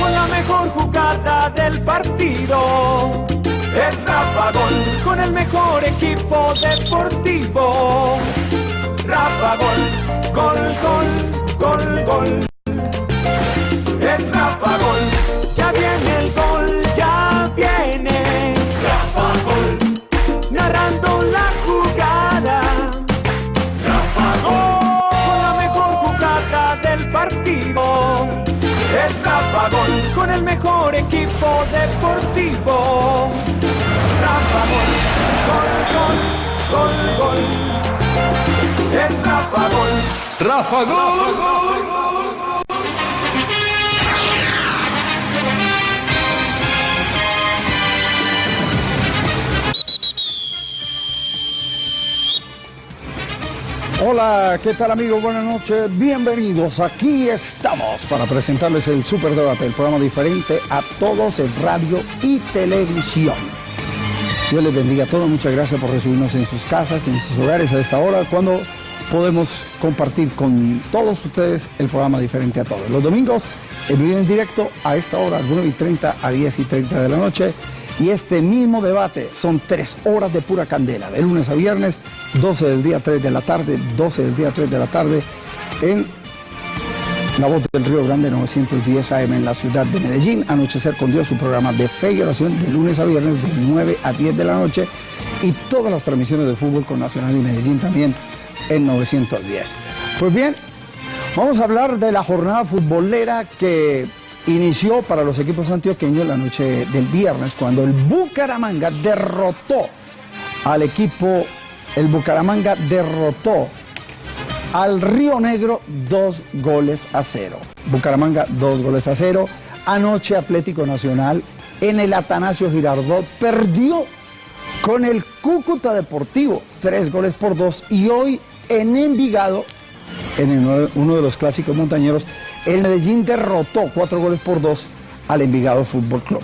Con la mejor jugada del partido. Es Rafa Gol. Con el mejor equipo deportivo. Rafa Gol. Gol, gol, gol, gol. El mejor equipo deportivo. Rafa Gol. Gol, gol, gol, gol. Es Rafa Gol. Rafa Gol. Hola, ¿qué tal amigos? Buenas noches, bienvenidos. Aquí estamos para presentarles el Super Debate, el programa diferente a todos en radio y televisión. Dios les bendiga a todos, muchas gracias por recibirnos en sus casas, en sus hogares a esta hora, cuando podemos compartir con todos ustedes el programa diferente a todos. Los domingos, en vivo directo a esta hora, 9 y 30 a 10 y 30 de la noche. Y este mismo debate son tres horas de pura candela, de lunes a viernes, 12 del día 3 de la tarde, 12 del día 3 de la tarde, en La Voz del Río Grande 910 AM en la ciudad de Medellín. Anochecer con Dios, su programa de fe y oración de lunes a viernes, de 9 a 10 de la noche. Y todas las transmisiones de fútbol con Nacional y Medellín también en 910. Pues bien, vamos a hablar de la jornada futbolera que inició para los equipos antioqueños la noche del viernes cuando el Bucaramanga derrotó al equipo, el Bucaramanga derrotó al Río Negro dos goles a cero. Bucaramanga dos goles a cero. Anoche Atlético Nacional en el Atanasio Girardot perdió con el Cúcuta Deportivo tres goles por dos y hoy en Envigado en uno de los clásicos montañeros, el Medellín derrotó cuatro goles por dos al Envigado Fútbol Club.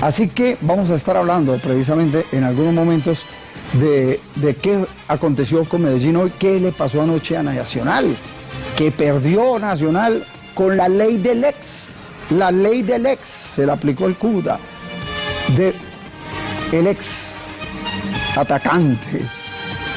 Así que vamos a estar hablando precisamente en algunos momentos de, qué aconteció con Medellín hoy, qué le pasó anoche a Nacional, que perdió Nacional con la ley del ex. La ley del ex se la aplicó el CUDA de el ex atacante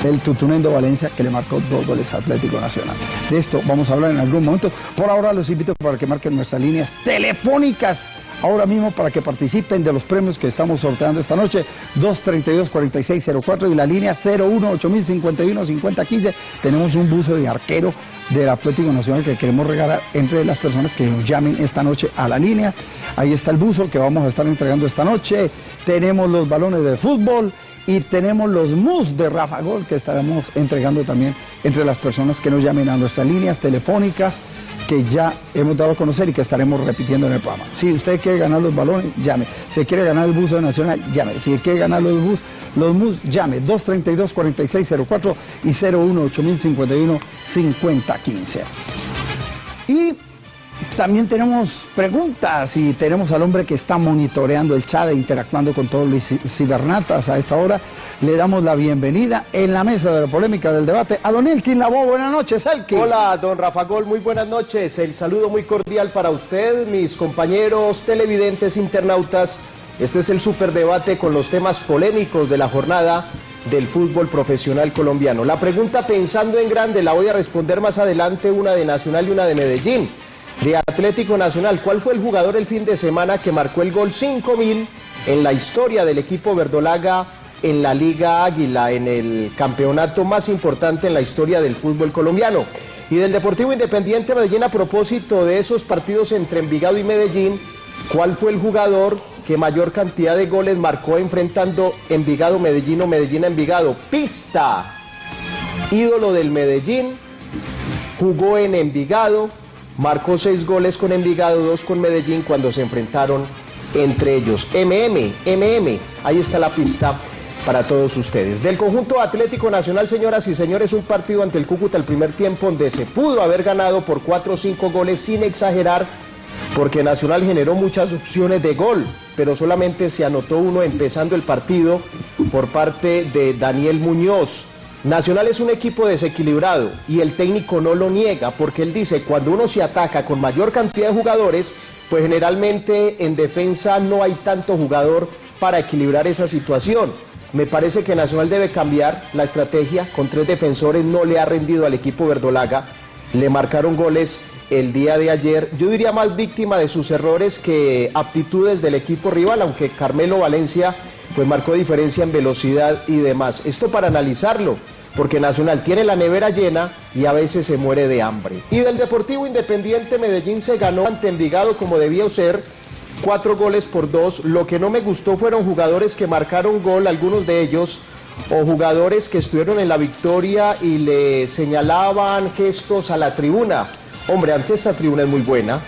el Tutunendo Valencia que le marcó dos goles a Atlético Nacional. De esto vamos a hablar en algún momento. Por ahora los invito para que marquen nuestras líneas telefónicas ahora mismo para que participen de los premios que estamos sorteando esta noche. 232-4604 y la línea 018051-5015. Tenemos un buzo de arquero del Atlético Nacional que queremos regalar entre las personas que nos llamen esta noche a la línea. Ahí está el buzo que vamos a estar entregando esta noche. Tenemos los balones de fútbol y tenemos los mus de Rafa Gol que estaremos entregando también entre las personas que nos llamen a nuestras líneas telefónicas que ya hemos dado a conocer y que estaremos repitiendo en el programa. Si usted quiere ganar los balones, llame. Si quiere ganar el buzo de Nacional, llame. Si quiere ganar los bus, los mus, llame. 232-4604 y 018051-5015. Y también tenemos preguntas y tenemos al hombre que está monitoreando el chat e interactuando con todos los ci- cibernatas a esta hora. Le damos la bienvenida en la mesa de la polémica del debate a Don Elkin Labo. Buenas noches, Elkin. Hola, don Rafa Gol, muy buenas noches. El saludo muy cordial para usted, mis compañeros televidentes, internautas. Este es el superdebate con los temas polémicos de la jornada del fútbol profesional colombiano. La pregunta pensando en grande la voy a responder más adelante, una de Nacional y una de Medellín. De Atlético Nacional, ¿cuál fue el jugador el fin de semana que marcó el gol 5000 en la historia del equipo verdolaga en la Liga Águila, en el campeonato más importante en la historia del fútbol colombiano? Y del Deportivo Independiente Medellín, a propósito de esos partidos entre Envigado y Medellín, ¿cuál fue el jugador que mayor cantidad de goles marcó enfrentando Envigado Medellín o Medellín Envigado? Pista, ídolo del Medellín, jugó en Envigado, marcó seis goles con Envigado, dos con Medellín cuando se enfrentaron entre ellos. MM, MM, ahí está la pista para todos ustedes. Del conjunto Atlético Nacional, señoras y señores, un partido ante el Cúcuta el primer tiempo donde se pudo haber ganado por cuatro o cinco goles sin exagerar, porque Nacional generó muchas opciones de gol, pero solamente se anotó uno empezando el partido por parte de Daniel Muñoz. Nacional es un equipo desequilibrado y el técnico no lo niega porque él dice cuando uno se ataca con mayor cantidad de jugadores, pues generalmente en defensa no hay tanto jugador para equilibrar esa situación. Me parece que Nacional debe cambiar la estrategia, con tres defensores no le ha rendido al equipo verdolaga, le marcaron goles el día de ayer, yo diría más víctima de sus errores que aptitudes del equipo rival, aunque Carmelo Valencia pues marcó diferencia en velocidad y demás. Esto para analizarlo, porque Nacional tiene la nevera llena y a veces se muere de hambre. Y del Deportivo Independiente Medellín se ganó ante Envigado como debía ser, cuatro goles por dos. Lo que no me gustó fueron jugadores que marcaron gol, algunos de ellos, o jugadores que estuvieron en la victoria y le señalaban gestos a la tribuna. Hombre, ante esta tribuna es muy buena,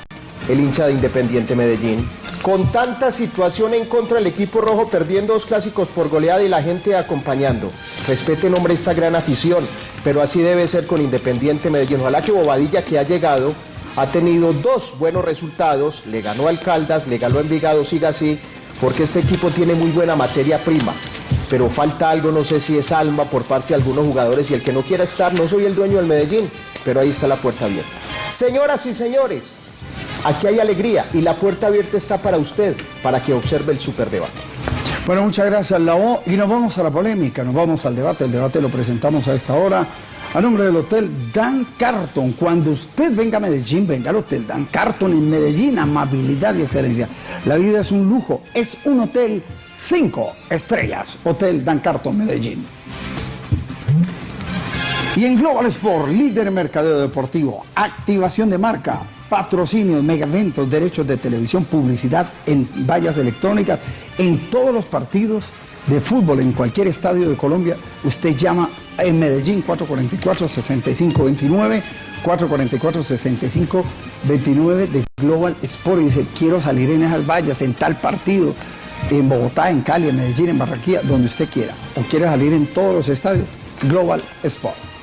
el hincha de Independiente Medellín. Con tanta situación en contra del equipo rojo, perdiendo dos clásicos por goleada y la gente acompañando. Respeten, hombre, esta gran afición, pero así debe ser con Independiente Medellín. Ojalá que Bobadilla, que ha llegado, ha tenido dos buenos resultados, le ganó al Caldas, le ganó a Envigado, siga así, porque este equipo tiene muy buena materia prima. Pero falta algo, no sé si es alma por parte de algunos jugadores y el que no quiera estar, no soy el dueño del Medellín, pero ahí está la puerta abierta. Señoras y señores, Aquí hay alegría y la puerta abierta está para usted, para que observe el superdebate. Bueno, muchas gracias, Lao. Y nos vamos a la polémica, nos vamos al debate. El debate lo presentamos a esta hora a nombre del Hotel Dan Carton. Cuando usted venga a Medellín, venga al Hotel Dan Carton en Medellín, amabilidad y excelencia. La vida es un lujo, es un hotel cinco estrellas. Hotel Dan Carton, Medellín. Y en Global Sport, líder mercadeo deportivo, activación de marca, patrocinios, mega eventos, derechos de televisión, publicidad en vallas electrónicas, en todos los partidos de fútbol, en cualquier estadio de Colombia, usted llama en Medellín 444-6529, 444-6529 de Global Sport. Y dice, quiero salir en esas vallas, en tal partido, en Bogotá, en Cali, en Medellín, en Barranquilla, donde usted quiera, o quiere salir en todos los estadios, Global Sport.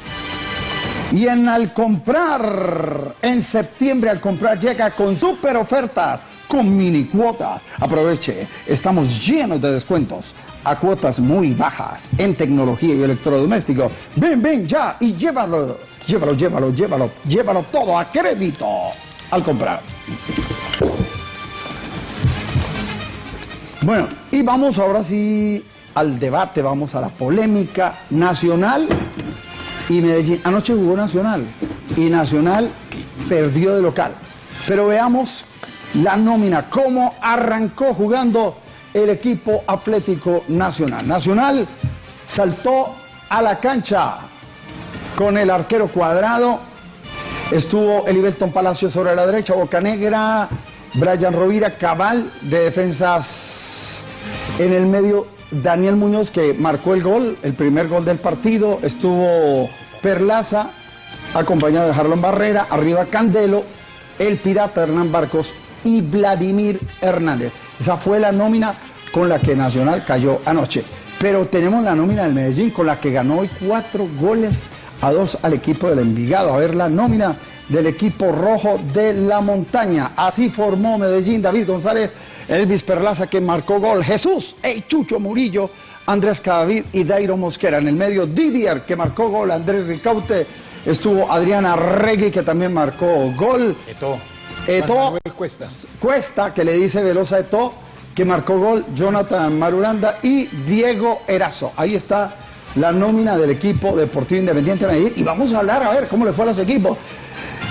Y en al comprar, en septiembre al comprar llega con super ofertas, con mini cuotas. Aproveche, estamos llenos de descuentos a cuotas muy bajas en tecnología y electrodomésticos. Ven, ven ya y llévalo, llévalo, llévalo, llévalo, llévalo todo a crédito al comprar. Bueno, y vamos ahora sí al debate, vamos a la polémica nacional y Medellín. Anoche jugó Nacional y Nacional perdió de local. Pero veamos la nómina, cómo arrancó jugando el equipo Atlético Nacional. Nacional saltó a la cancha con el arquero cuadrado. Estuvo Eliberton Palacio sobre la derecha, Boca Negra, Brian Rovira, Cabal de defensas en el medio Daniel Muñoz que marcó el gol, el primer gol del partido, estuvo Perlaza, acompañado de Harlon Barrera, arriba Candelo, el pirata Hernán Barcos y Vladimir Hernández. Esa fue la nómina con la que Nacional cayó anoche. Pero tenemos la nómina del Medellín con la que ganó hoy cuatro goles a dos al equipo del Envigado. A ver la nómina del equipo rojo de la montaña. Así formó Medellín David González Elvis Perlaza que marcó gol, Jesús, el Chucho Murillo, Andrés Cadavid y Dairo Mosquera. En el medio Didier que marcó gol, Andrés Ricaute, estuvo Adriana Regui que también marcó gol. Eto. Eto. Cuesta. Cuesta que le dice Velosa Eto que marcó gol, Jonathan Marulanda y Diego Erazo. Ahí está la nómina del equipo Deportivo Independiente de Medellín y vamos a hablar a ver cómo le fue a los equipos.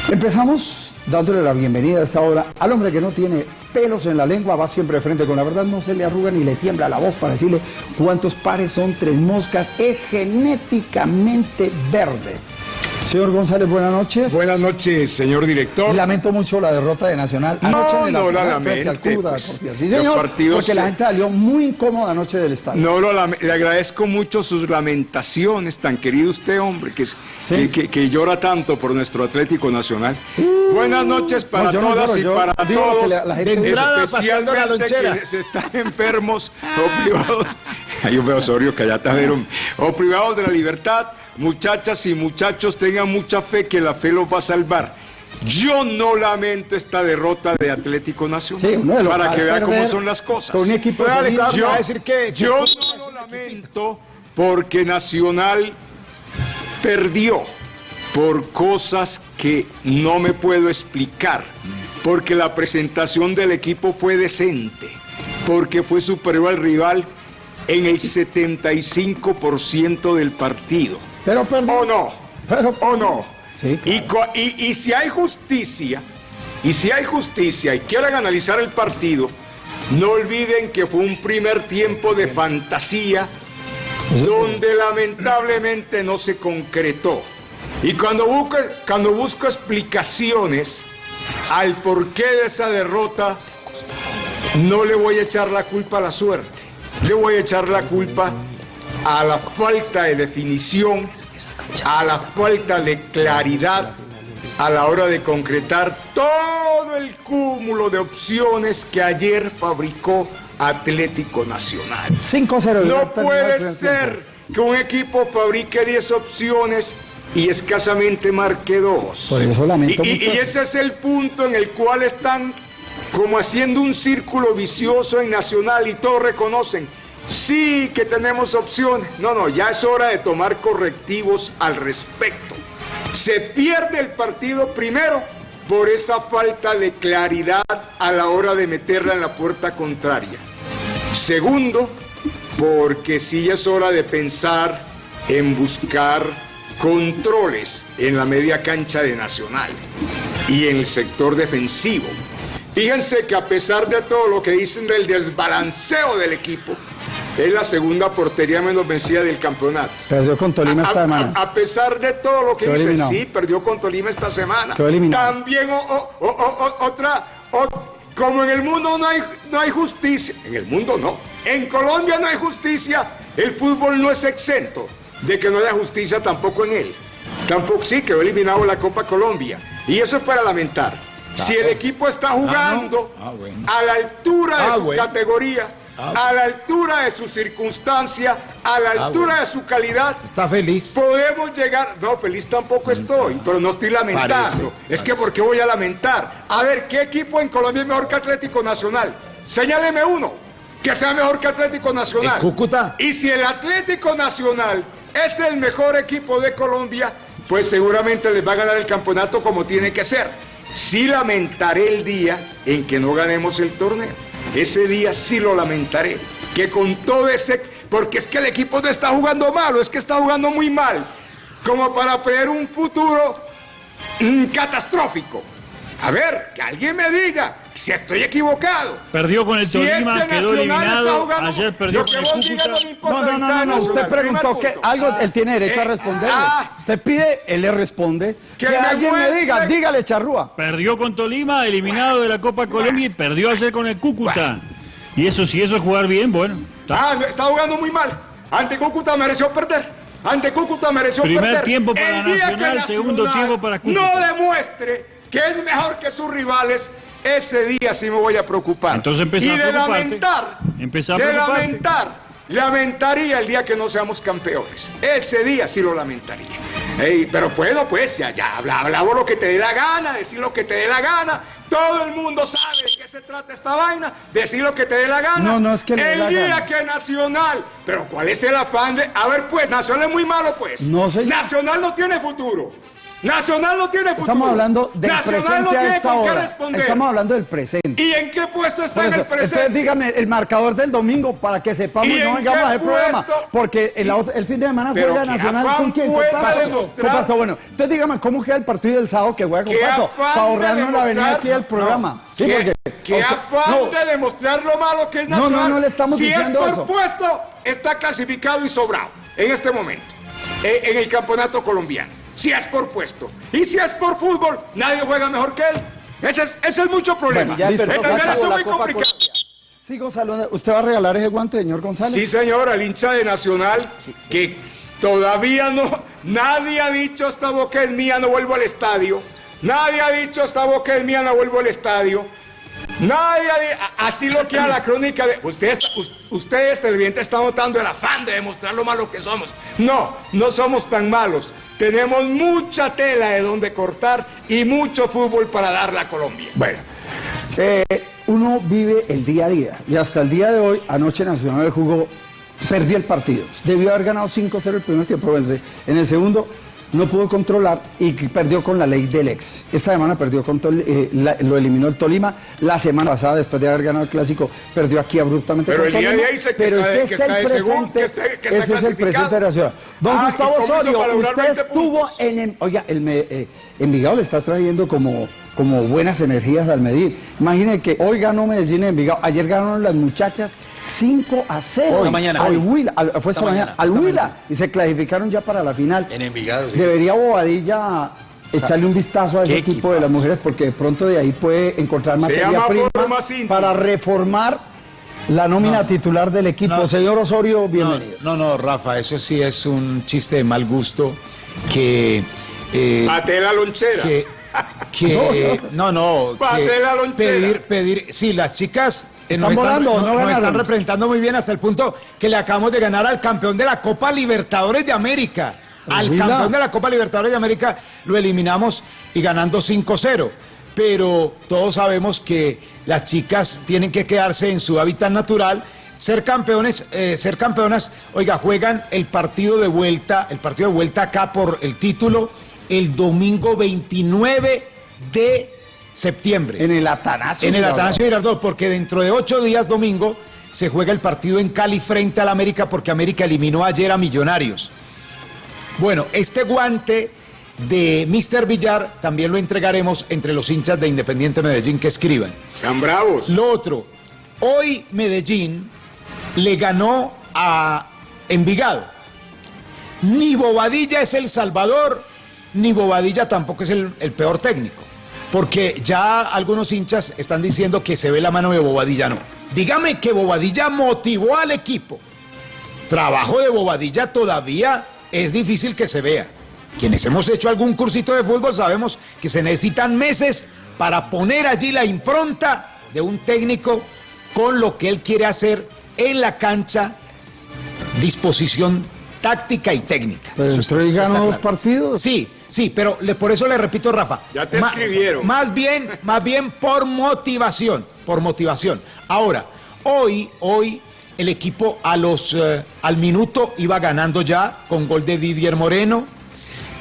Empezamos dándole la bienvenida a esta hora al hombre que no tiene pelos en la lengua, va siempre de frente con la verdad, no se le arruga ni le tiembla la voz para decirle cuántos pares son tres moscas, es genéticamente verde. Señor González, buenas noches. Buenas noches, señor director. Lamento mucho la derrota de Nacional anoche no, en el no la lamente, pues, Sí, señor, porque la gente salió muy incómoda anoche del estadio. No, lo le agradezco mucho sus lamentaciones, tan querido usted, hombre, que, que, llora tanto por nuestro Atlético Nacional. Uh, Buenas noches para todas y para todos. La, gente de entrada, especialmente la se están enfermos o privados. Hay un veo Osorio que allá O privados de la libertad Muchachas y muchachos, tengan mucha fe que la fe los va a salvar. Yo no lamento esta derrota de Atlético Nacional. para que vean cómo son las cosas. Con un equipo yo, decir que, yo no lo lamento porque Nacional perdió por cosas que no me puedo explicar, porque la presentación del equipo fue decente, porque fue superior al rival en el 75% del partido. Pero. ¿O no? Pero- ¿O no? Sí, y, y- y si hay justicia, y si hay justicia y quieren analizar el partido, no olviden que fue un primer tiempo de fantasía donde lamentablemente no se concretó. Y cuando busco, cuando busco explicaciones al porqué de esa derrota, no le voy a echar la culpa a la suerte, le voy a echar la culpa a la falta de definición, a la falta de claridad a la hora de concretar todo el cúmulo de opciones que ayer fabricó Atlético Nacional. 5-0. No puede ser que un equipo fabrique 10 opciones y escasamente marque dos. Por eso lamento y, y- mucho. y ese es el punto en el cual están como haciendo un círculo vicioso en Nacional y todos reconocen, sí que tenemos opciones. No, no, ya es hora de tomar correctivos al respecto. Se pierde el partido primero por esa falta de claridad a la hora de meterla en la puerta contraria. Segundo, porque sí es hora de pensar en buscar controles en la media cancha de Nacional y en el sector defensivo. Fíjense que a pesar de todo lo que dicen del desbalanceo del equipo, es la segunda portería menos vencida del campeonato. Perdió con Tolima A- esta semana. A, a pesar de todo lo que Quedó eliminado. sí, perdió con Tolima esta semana. También o- o- o- o- otra, como en el mundo no hay, no hay justicia, en el mundo no, en Colombia no hay justicia, el fútbol no es exento de que no haya justicia tampoco en él. Tampoco sí, quedó eliminado la Copa Colombia. Y eso es para lamentar. Si el equipo está jugando Ah, bueno. a la altura de Ah, su bueno. categoría, a la altura de su circunstancia, a la altura de su calidad, Está feliz. Podemos llegar, no, feliz tampoco estoy, pero no estoy lamentando. Parece, es que parece. ¿por qué voy a lamentar? A ver, ¿qué equipo en Colombia es mejor que Atlético Nacional? Señáleme uno que sea mejor que Atlético Nacional. ¿El Cúcuta? Y si el Atlético Nacional es el mejor equipo de Colombia, pues seguramente les va a ganar el campeonato como tiene que ser. Sí lamentaré el día en que no ganemos el torneo. Ese día sí lo lamentaré. Que con todo ese... Porque es que el equipo no está jugando malo, es que está jugando muy mal. Como para prever un futuro mm, catastrófico. A ver, que alguien me diga si estoy equivocado. Perdió con el Si es Tolima, que quedó eliminado. jugando- Ayer perdió con el Cúcuta. no me No, no, no, usted preguntó que algo él tiene derecho a Eh, responderle. ah. Usted pide, él le responde. Que Que, me alguien me muestre- diga, dígale, charrúa. Perdió con Tolima, eliminado de la Copa Colombia y perdió ayer con el Cúcuta. Y eso, si eso es jugar bien, bueno. está. Ah, está jugando muy mal. Ante Cúcuta mereció perder. Ante Cúcuta mereció Primer perder. tiempo para El Nacional, segundo tiempo para Cúcuta. No demuestre que es mejor que sus rivales. Ese día sí me voy a preocupar. Entonces y a de lamentar. A de lamentar. Lamentaría el día que no seamos campeones. Ese día sí lo lamentaría. Ey, pero bueno, pues ya, ya, habla, hablamos lo que te dé la gana, decir lo que te dé la gana. Todo el mundo sabe de qué se trata esta vaina, decir lo que te dé la gana. No, no es que le El la día gana. que Nacional. Pero ¿cuál es el afán de.? A ver, pues, Nacional es muy malo, pues. No, señor. Nacional no tiene futuro. Nacional no tiene futuro. Estamos hablando del Nacional presente no a tiene esta con qué responder. Estamos hablando del presente. ¿Y en qué puesto está en el presente? entonces dígame el marcador del domingo para que sepamos ¿Y y no en vengamos a hacer programa. Porque el, fin de semana juega Nacional con quién. Demostrar- ¿Qué pasó? Bueno, entonces dígame cómo queda el partido del sábado que juega con ¿Qué Pato. afán Para ahorrarnos la venida aquí del programa. No. Sí, ¿Qué, porque. qué a afán no, de demostrar lo malo que es No, no, Nacional? no le estamos si diciendo es por eso. puesto, está clasificado y sobrado en este momento, eh, en el campeonato colombiano. Si es por puesto. Y si es por fútbol, nadie juega mejor que él. Ese es, ese es mucho problema. Bueno, ya eso es muy complicado. Sigo saludando. ¿Usted va a regalar ese guante, señor González? Sí, señor, al hincha de Nacional, que todavía no, nadie ha dicho esta boca es mía, no vuelvo al estadio. Nadie ha dicho esta boca es mía, no vuelvo al estadio. Nadie ha di- a- así lo queda la crónica de ustedes, us- ustedes televidentes están notando el afán de demostrar lo malos que somos. No, no somos tan malos. Tenemos mucha tela de donde cortar y mucho fútbol para darle a Colombia. Bueno, eh, uno vive el día a día y hasta el día de hoy, anoche Nacional jugó, perdió el partido. Debió haber ganado 5-0 el primer tiempo. En el segundo no pudo controlar y perdió con la ley del ex. Esta semana perdió con Tol- eh, la- lo eliminó el Tolima. La semana pasada, después de haber ganado el clásico, perdió aquí abruptamente Pero con el día de Tolima. pero está- ese es el presente. ese es el presente de la ciudad. Don Ah, Gustavo ¿y cómo hizo Osorio, usted 20 estuvo en, oiga, el eh, Envigado le está trayendo como como buenas energías al medir. Imaginen que hoy ganó Medellín en Envigado, ayer ganaron las muchachas 5 a 0. Esta mañana, Al hoy. Huila, al- fue esta, Esta mañana, mañana, al esta Huila. mañana. Y se clasificaron ya para la final. En Envigado, sí. Debería Bobadilla echarle un vistazo a ese ¿Qué equipo de las mujeres porque de pronto de ahí puede encontrar materia prima para reformar la nómina titular del equipo. No. Señor Osorio, bienvenido. no, no, Rafa, eso sí es un chiste de mal gusto que... eh, Pate la lonchera. que, que no, no, que la lonchera. pedir, pedir, sí, las chicas eh, Están volando, no nos están representando muy bien hasta el punto que le acabamos de ganar al campeón de la Copa Libertadores de América. Al Mira. campeón de la Copa Libertadores de América lo eliminamos y ganando 5-0. Pero todos sabemos que las chicas tienen que quedarse en su hábitat natural. Ser campeones, eh, ser campeonas, oiga, juegan el partido de vuelta, el partido de vuelta acá por el título, el domingo 29 de septiembre. En el Atanasio. En el. Atanasio Girardot, porque dentro de ocho días, domingo, se juega el partido en Cali frente al América, porque América eliminó ayer a Millonarios. Bueno, este guante de Mr. Villar también lo entregaremos entre los hinchas de Independiente Medellín que escriban. Sean bravos. Lo otro, hoy Medellín le ganó a Envigado. Ni Bobadilla es el salvador, ni Bobadilla tampoco es el, el peor técnico. Porque ya algunos hinchas están diciendo que se ve la mano de Bobadilla. No. Dígame que Bobadilla motivó al equipo. Trabajo de Bobadilla todavía es difícil que se vea. Quienes hemos hecho algún cursito de fútbol sabemos que se necesitan meses para poner allí la impronta de un técnico con lo que él quiere hacer en la cancha, disposición táctica y técnica. Pero Eso entró y ganó dos partidos. Sí, sí, pero le- por eso le repito, Rafa. Ya te ma- escribieron. Más bien, más bien por motivación, por motivación. Ahora, hoy, hoy el equipo a los, eh, al minuto iba ganando ya con gol de Didier Moreno,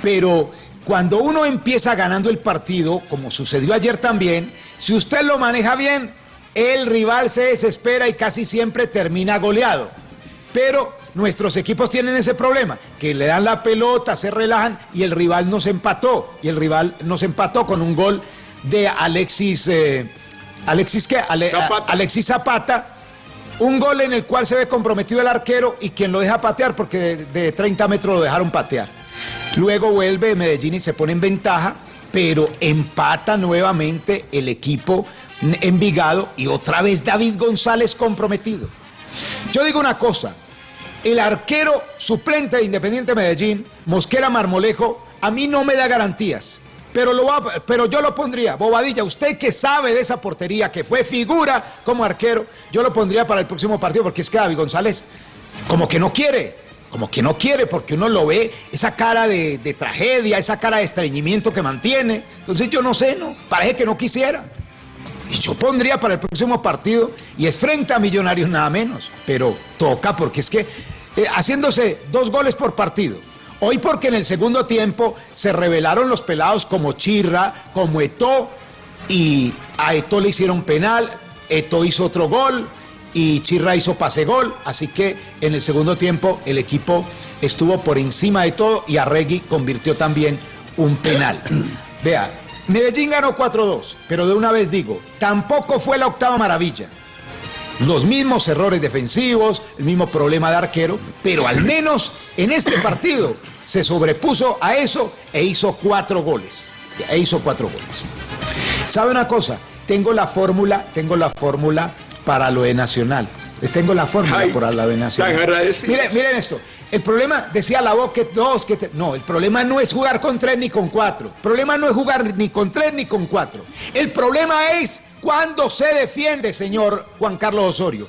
pero cuando uno empieza ganando el partido, como sucedió ayer también, si usted lo maneja bien, el rival se desespera y casi siempre termina goleado. Pero nuestros equipos tienen ese problema, que le dan la pelota, se relajan y el rival nos empató. Y el rival nos empató con un gol de Alexis, eh, Alexis qué? Ale- Zapata. Alexis Zapata. Un gol en el cual se ve comprometido el arquero y quien lo deja patear, porque de, de 30 metros lo dejaron patear. Luego vuelve Medellín y se pone en ventaja, pero empata nuevamente el equipo Envigado y otra vez David González comprometido. Yo digo una cosa, el arquero suplente de Independiente Medellín, Mosquera Marmolejo, a mí no me da garantías. Pero, lo va- pero yo lo pondría, Bobadilla, usted que sabe de esa portería, que fue figura como arquero, yo lo pondría para el próximo partido, porque es que David González como que no quiere, como que no quiere, porque uno lo ve, esa cara de, de tragedia, esa cara de estreñimiento que mantiene. Entonces yo no sé, ¿no? Parece que no quisiera. Y yo pondría para el próximo partido, y es frente a Millonarios nada menos, pero toca porque es que eh, haciéndose dos goles por partido. Hoy porque en el segundo tiempo se revelaron los pelados como Chirra, como Eto, y a Eto le hicieron penal, Eto hizo otro gol y Chirra hizo pase gol, así que en el segundo tiempo el equipo estuvo por encima de todo y Arregui convirtió también un penal. Vea, Medellín ganó 4-2, pero de una vez digo, tampoco fue la octava maravilla. Los mismos errores defensivos, el mismo problema de arquero, pero al menos en este partido se sobrepuso a eso e hizo cuatro goles. E hizo cuatro goles. ¿Sabe una cosa? Tengo la fórmula, tengo la fórmula para lo de Nacional. Les tengo la fórmula para lo de Nacional. miren esto. El problema, decía la voz que dos, que te- no, el problema no es jugar con tres ni con cuatro. El problema no es jugar ni con tres ni con cuatro. El problema es cuando se defiende, señor Juan Carlos Osorio.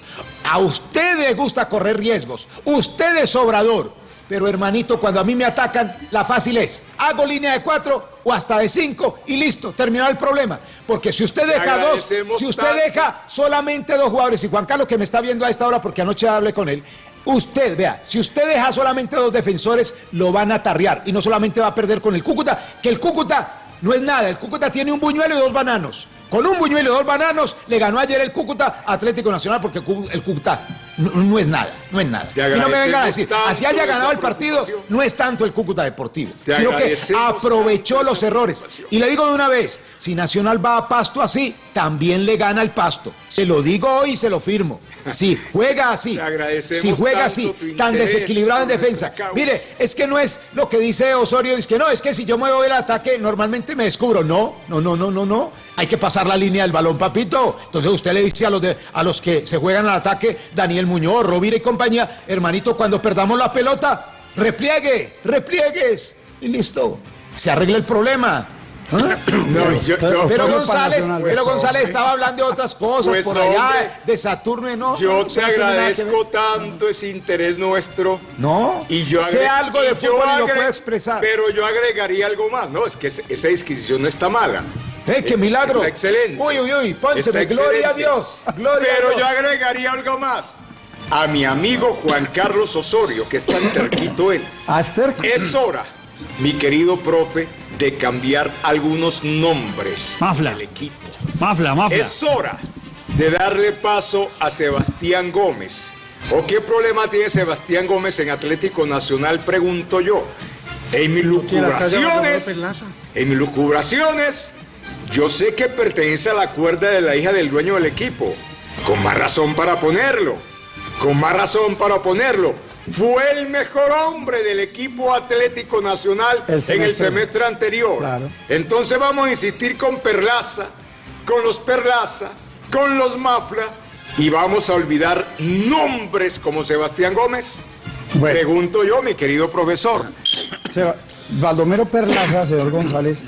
A usted le gusta correr riesgos. Usted es obrador. Pero hermanito, cuando a mí me atacan, la fácil es, hago línea de cuatro o hasta de cinco y listo, terminó el problema. Porque si usted deja dos, si usted tanto. deja solamente dos jugadores, y Juan Carlos que me está viendo a esta hora porque anoche hablé con él, Usted, vea, si usted deja solamente dos defensores, lo van a tarrear. Y no solamente va a perder con el Cúcuta, que el Cúcuta no es nada. El Cúcuta tiene un buñuelo y dos bananos. Con un buñuelo y dos bananos le ganó ayer el Cúcuta Atlético Nacional porque el Cúcuta no, no es nada, no es nada. Y no me vengan a decir, así haya ganado el partido, no es tanto el Cúcuta Deportivo, Te sino que aprovechó los errores. Y le digo de una vez, si Nacional va a Pasto así, también le gana el Pasto. Se lo digo hoy y se lo firmo. Si juega así, si juega así, tan desequilibrado en defensa. Mire, es que no es lo que dice Osorio, es que no, es que si yo me voy al ataque, normalmente me descubro. No, no, no, no, no, no. Hay que pasar la línea del balón, papito. Entonces usted le dice a los, de, a los que se juegan al ataque, Daniel Muñoz, Rovira y compañía, hermanito, cuando perdamos la pelota, repliegue, repliegues. Y listo. Se arregla el problema. ¿Ah? No, yo- yo- Pero González, pero estaba hablando de otras cosas Pues, por allá, hombre. de Saturno y no. Yo te agradezco tanto ese interés nuestro. No, Y yo sé algo de fútbol y lo puedo expresar. Pero yo agregaría algo más. No, es que esa disquisición no está mala. ¡Eh, qué Eh, milagro! Está excelente. Uy, uy, uy, pónseme, Está gloria a. Dios, gloria Pero a yo agregaría algo más. A mi amigo Juan Carlos Osorio, que es tan terquito él. A Esther. Es hora, mi querido profe, de cambiar algunos nombres Mafla. del equipo. Mafla, mafla. Es hora de darle paso a Sebastián Gómez. ¿O qué problema tiene Sebastián Gómez en Atlético Nacional? Pregunto yo. En mis lucubraciones, en mis lucubraciones, yo sé que pertenece a la cuerda de la hija del dueño del equipo. Con más razón para ponerlo. Con más razón para ponerlo. Fue el mejor hombre del equipo Atlético Nacional El en el semestre. anterior. Claro. Entonces vamos a insistir con Perlaza, con los Perlaza, con los Mafla y vamos a olvidar nombres como Sebastián Gómez. Bueno. Pregunto yo, mi querido profesor. Seba- Baldomero Perlaza, señor González,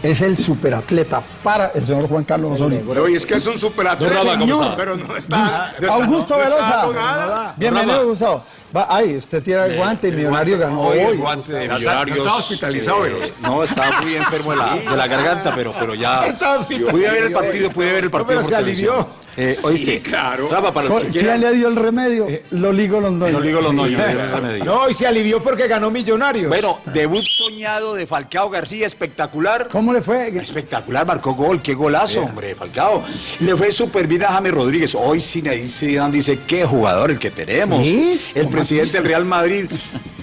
es el superatleta para el señor Juan Carlos Osorio. Oye, es que es un superatleta, Raba, ¿cómo está? pero no está. no Augusto no Velosa. Bienvenido, Gustavo. Va, ay, usted tira el guante y Millonario ganó Hoy el guante de No Millonarios. está hospitalizado, eh, Velosa. no, estaba muy enfermo de la, de la garganta, pero, pero ya. Estaba hospitalizado. Pude ver el partido, pude ver el partido. pero por se televisión. alivió. Eh, Sí, oíste, claro. Rafa, para los que ¿Quién le dio el remedio? Loligo Londoño. No digo los no, el y se alivió porque ganó Millonarios. Bueno, debut soñado de Falcao García, espectacular. ¿Cómo le fue? Espectacular, marcó gol, qué golazo, hombre, Falcao. Le fue súper bien a James Rodríguez. Hoy Zinedine Zidane dice, qué jugador el que tenemos. ¿Sí? El presidente del Real Madrid.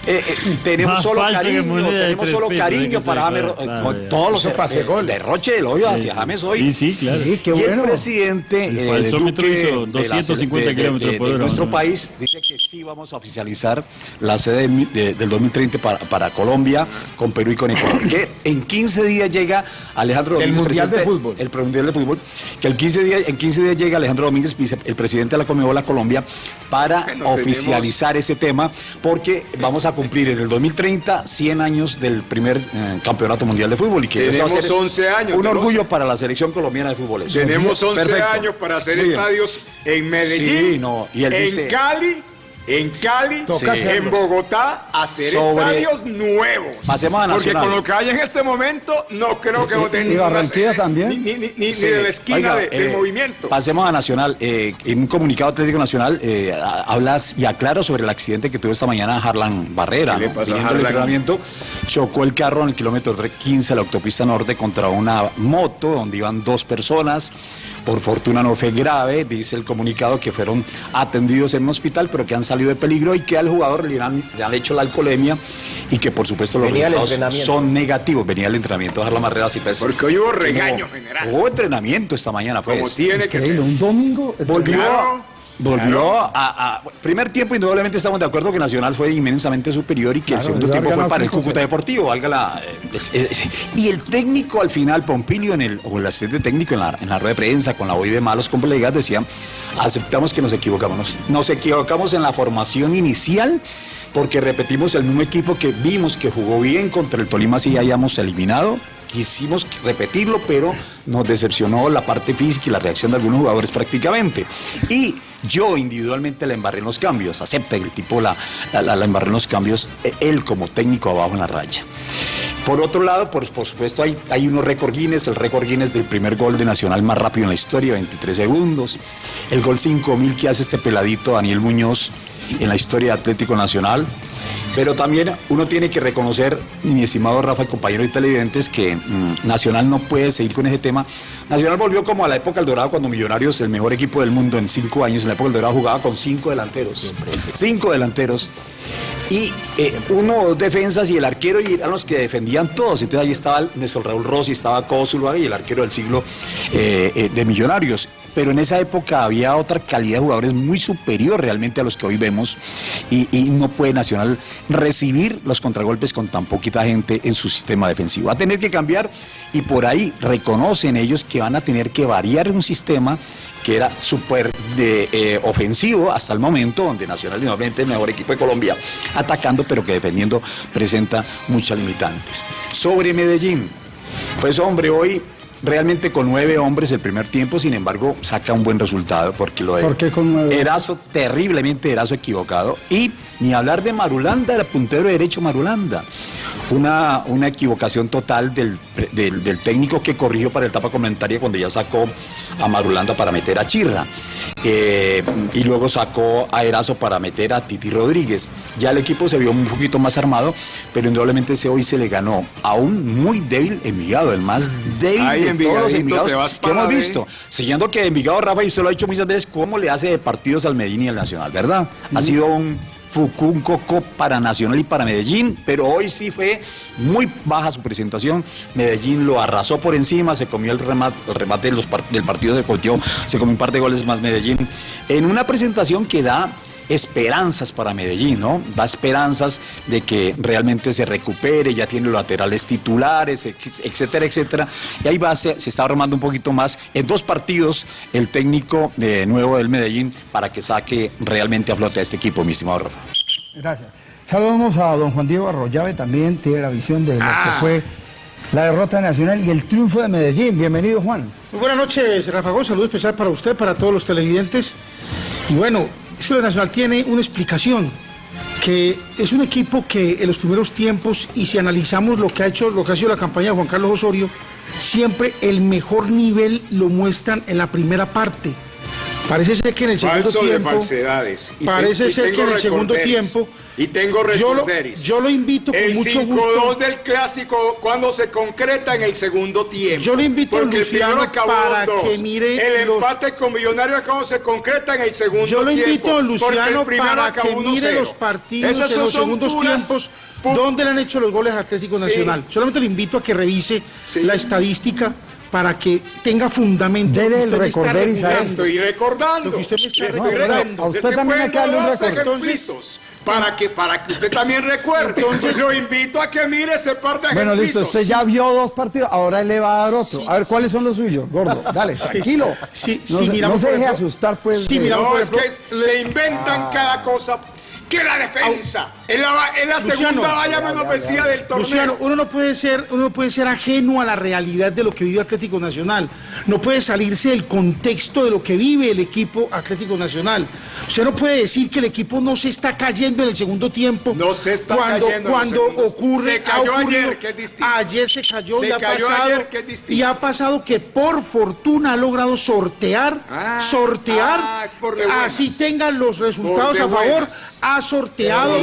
Eh, eh, tenemos Más solo cariño, tenemos solo pesos, cariño para James claro, Ro- claro, con ya. todos los Eso pase el- gol. derroche del hoyo hacia James hoy. Sí, sí, claro. Sí, qué y bueno. el presidente El Duque hizo de la- 250 de- de- kilómetros por de hora, nuestro país dice que sí vamos a oficializar la sede de mi- de- del 2030 para, para Colombia, con Perú y con Ecuador. Que en 15 días llega Alejandro El Domínguez, Mundial de Fútbol. El Mundial de Fútbol. Que el 15 días, en 15 días llega Alejandro Domínguez, vice- el presidente de la Comebol a Colombia, para Bueno, tenemos- oficializar ese tema, porque vamos a cumplir en el 2030 100 años del primer eh, campeonato mundial de fútbol. Y que eso va a Tenemos ser 11 años, Un orgullo para la selección colombiana de fútbol. Tenemos 11 Perfecto. años para hacer Muy bien. estadios en Medellín, Sí, no, y él en dice- Cali, en Cali, en. Bogotá, hacer Sobre- estadios nuevos. Pasemos a Porque Nacional. con lo que hay en este momento, no creo que voten ninguna Barranquilla también. Ni, ni- ni- ni Sí. de la esquina Oiga, de- del eh, movimiento. Pasemos a Nacional. Eh, en un comunicado Atlético Nacional eh, hablas y aclaras sobre el accidente que tuvo esta mañana Harlan Barrera. ¿Qué le ¿no? pasó a entrenamiento, chocó el carro en el kilómetro 15 a la autopista norte contra una moto donde iban dos personas. Por fortuna no fue grave, dice el comunicado que fueron atendidos en un hospital, pero que han salido de peligro y que al jugador le han, le han hecho la alcoholemia y que por supuesto los Venía resultados son negativos. Venía el entrenamiento de Harlan Barrera. así pues, Porque hoy hubo regaño general. Hubo entrenamiento esta mañana, pues. como tiene que ser. Un domingo. Volvió, Claro, volvió a, a- Primer tiempo, indudablemente estamos de acuerdo que Nacional fue inmensamente superior y que Claro, el segundo tiempo fue para el 5-0. Cúcuta Deportivo, valga la. eh, es- es- y el técnico al final, Pompilio, en el, o el asistente técnico en la, en la rueda de prensa, con la voz de malos colegas, decía: aceptamos que nos equivocamos. Nos, nos equivocamos en la formación inicial. Porque repetimos el mismo equipo que vimos que jugó bien contra el Tolima, así hayamos eliminado, quisimos repetirlo, pero nos decepcionó la parte física y la reacción de algunos jugadores prácticamente. Y yo individualmente la embarré en los cambios, acepta el tipo la, la, embarré en los cambios, eh, él como técnico abajo en la raya. Por otro lado, por, por supuesto, hay, hay unos récord Guinness, el récord Guinness del primer gol de Nacional más rápido en la historia, 23 segundos. El gol 5000 que hace este peladito Daniel Muñoz, en la historia de Atlético Nacional. Pero también uno tiene que reconocer, mi estimado Rafa, compañero de televidentes, que mm, Nacional no puede seguir con ese tema. Nacional volvió como a la época del Dorado, cuando Millonarios, el mejor equipo del mundo en cinco años, en la época del Dorado jugaba con cinco delanteros. Cinco delanteros. Y eh, uno defensas y el arquero y eran los que defendían todos. Entonces ahí estaba Néstor Raúl Rossi, estaba Cósula y el arquero del siglo eh, eh, de Millonarios pero en esa época había otra calidad de jugadores muy superior realmente a los que hoy vemos y, y, no puede Nacional recibir los contragolpes con tan poquita gente en su sistema defensivo. Va a tener que cambiar y por ahí reconocen ellos que van a tener que variar un sistema que era súper eh, ofensivo hasta el momento, donde Nacional nuevamente el mejor equipo de Colombia, atacando, pero que defendiendo presenta muchas limitantes. Sobre Medellín, pues hombre, hoy realmente con nueve hombres el primer tiempo, sin embargo, saca un buen resultado porque lo de ¿Por qué con nueve? Erazo, terriblemente Erazo equivocado. Y ni hablar de Marulanda, el puntero derecho Marulanda. Una, una equivocación total del, del, del técnico que corrigió para el tapa comentaria cuando ya sacó a Marulanda para meter a Chirra. Eh, y luego sacó a Erazo para meter a Titi Rodríguez. Ya el equipo se vio un poquito más armado, pero indudablemente ese hoy se le ganó a un muy débil Envigado, el más débil Ay, de todos los Envigados que hemos visto. Siguiendo que Envigado, Rafa, y usted lo ha dicho muchas veces, cómo le hace de partidos al Medellín y al Nacional, ¿verdad? Ha sido un un coco para Nacional y para Medellín, pero hoy sí fue muy baja su presentación. Medellín lo arrasó por encima, se comió el remate, el remate de los par- del partido de Colteo, se comió un par de goles más Medellín. En una presentación que da esperanzas para Medellín, ¿no? Da esperanzas de que realmente se recupere, ya tiene los laterales titulares, etcétera, etcétera. Y ahí va, se, se está armando un poquito más en dos partidos el técnico de nuevo del Medellín para que saque realmente a flote a este equipo, mi estimado Rafa. Gracias. Saludamos a don Juan Diego Arroyave, también tiene la visión de lo que fue la derrota nacional y el triunfo de Medellín. Bienvenido, Juan. Muy buenas noches, Rafa Gómez. Saludo especial para usted, para todos los televidentes. Y bueno, es que lo Nacional tiene una explicación, que es un equipo que en los primeros tiempos, y si analizamos lo que ha hecho, lo que ha sido la campaña de Juan Carlos Osorio, siempre el mejor nivel lo muestran en la primera parte. Parece ser que en el segundo Falso de tiempo. falsedades. Y parece y ser que en el segundo tiempo. Y tengo yo lo, yo lo invito con El mucho 5-2 gusto. del clásico cuando se concreta en el segundo tiempo. Yo le invito a el Luciano acabó para 2-2. que mire El los- empate con Millonarios cuando se concreta en el segundo Yo lo tiempo. invito a porque Luciano el para que 1-0. mire los partidos Esas en los segundos puras- tiempos donde le han hecho los goles a Atlético Sí. Nacional. Solamente le invito a que revise Sí. la estadística para que tenga fundamento. El usted él. recordando. Estoy recordando. Lo que usted me está Le estoy recordando. A usted también hay que darle un ejemplitos Para que, para que usted también recuerde. Entonces- lo invito a que mire ese par de Bueno, listo, usted ya vio dos partidos, ahora él le va a dar otro. A ver, ¿cuáles son los suyos? Gordo, dale, tranquilo. Sí, no sí, se, miramos, no se deje ejemplo- asustar, pues. Sí, miramos. No, por es que es- se inventan cada cosa. Que la defensa es la, es la Luciano, segunda valla menos vencida del torneo. Luciano, uno no puede ser, uno no puede ser ajeno a la realidad de lo que vive Atlético Nacional. No puede salirse del contexto de lo que vive el equipo Atlético Nacional. Usted no puede decir que el equipo no se está cayendo en el segundo tiempo. No se está cuando, cayendo Cuando ocurre, Se cayó ayer, que es distinto. Ayer se cayó Se y ha cayó pasado. ayer, que es distinto. y ha pasado que por fortuna ha logrado sortear, Ah, sortear, ah, así tengan los resultados a favor, buenas. ha sorteado.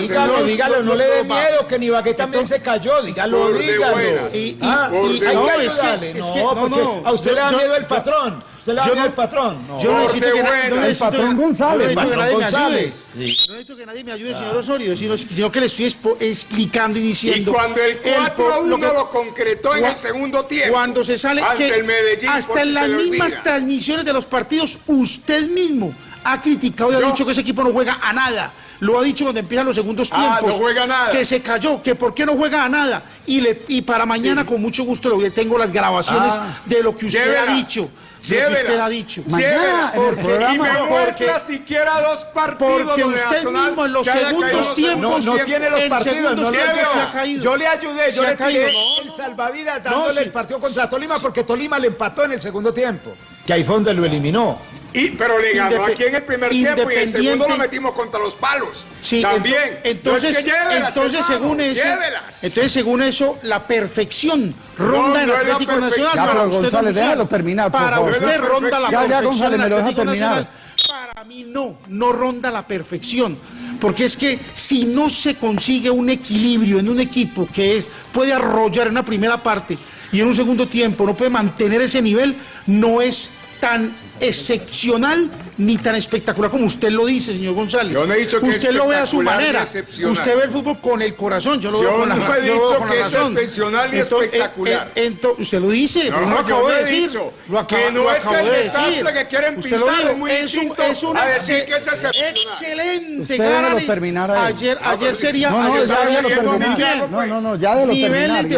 Dígalo, no le dé miedo que Nibagué también se cayó, dígalo, dígalo. Y- y- Ah, y hay que buenas. es que- ayudarle, es no, que- no, porque no. a usted Yo- le da yo- miedo el yo- patrón. ¿Usted le da miedo el patrón? Yo no necesito que, na- buenas. yo no El patrón González. yo no necesito que nadie me ayude. González. Sí. No necesito que nadie me ayude, señor Osorio, sino, sino que le estoy explicando y Y diciendo. cuando el 4 a 1 por- lo, concretó en el segundo tiempo. Cuando se sale ante que el Medellín, hasta en si las mismas olvida. transmisiones de los partidos, usted mismo ha criticado y ha dicho que ese equipo no juega a nada. Lo ha dicho cuando empiezan los segundos Ah, tiempos. no juega nada. Que se cayó, que por qué no juega a nada. Y, le, y para mañana, con mucho gusto, le tengo las grabaciones Ah. de lo que usted Llévelas. ha dicho. De lo que usted Llévelas. ha dicho. Mañana, Llévelas. en el programa, porque- siquiera dos partidos Porque usted mismo en los segundos tiempos No, no tiene los partidos, no veo. se ha caído. Yo le ayudé, yo Se le tiré no, el no. salvavidas No, dándole sí. el partido contra Tolima porque Tolima le empató en el segundo tiempo. Que ahí fue donde lo eliminó. Y, pero le ganó aquí en el primer tiempo y en el segundo lo metimos contra los palos. Sí, También. ento- entonces, No es que llévelas, entonces hermano, según eso, llévelas. entonces según eso, la perfección ronda en no la Atlético. Nacional. Ya, para usted, González, déjalo terminar, por Para favor. usted No la ronda la perfección. Ya, ya, perfección González, en me lo deja Atlético terminar. Nacional. Para mí no, no ronda la perfección. porque es que si no se consigue un equilibrio en un equipo que es puede arrollar en una primera parte y en un segundo tiempo no puede mantener ese nivel, no es tan excepcional ni tan espectacular como usted lo dice, señor González. Yo no he dicho que usted lo ve a su manera. Usted ve el fútbol con el corazón, yo lo Yo veo con la, no he yo lo dicho con la que es excepcional ni Ento- eh, espectacular. eh, ento- usted lo dice, No, pero lo acabo no de he decir. dicho Lo acabo, que no lo es acabo el de decir. que quieren usted lo pintar, dijo, es un, es una que es excelente Usted terminar ahí. Ayer, ayer sería No, no, ayer ya terminar. No, no, no, ya déjelo terminar. niveles Y de,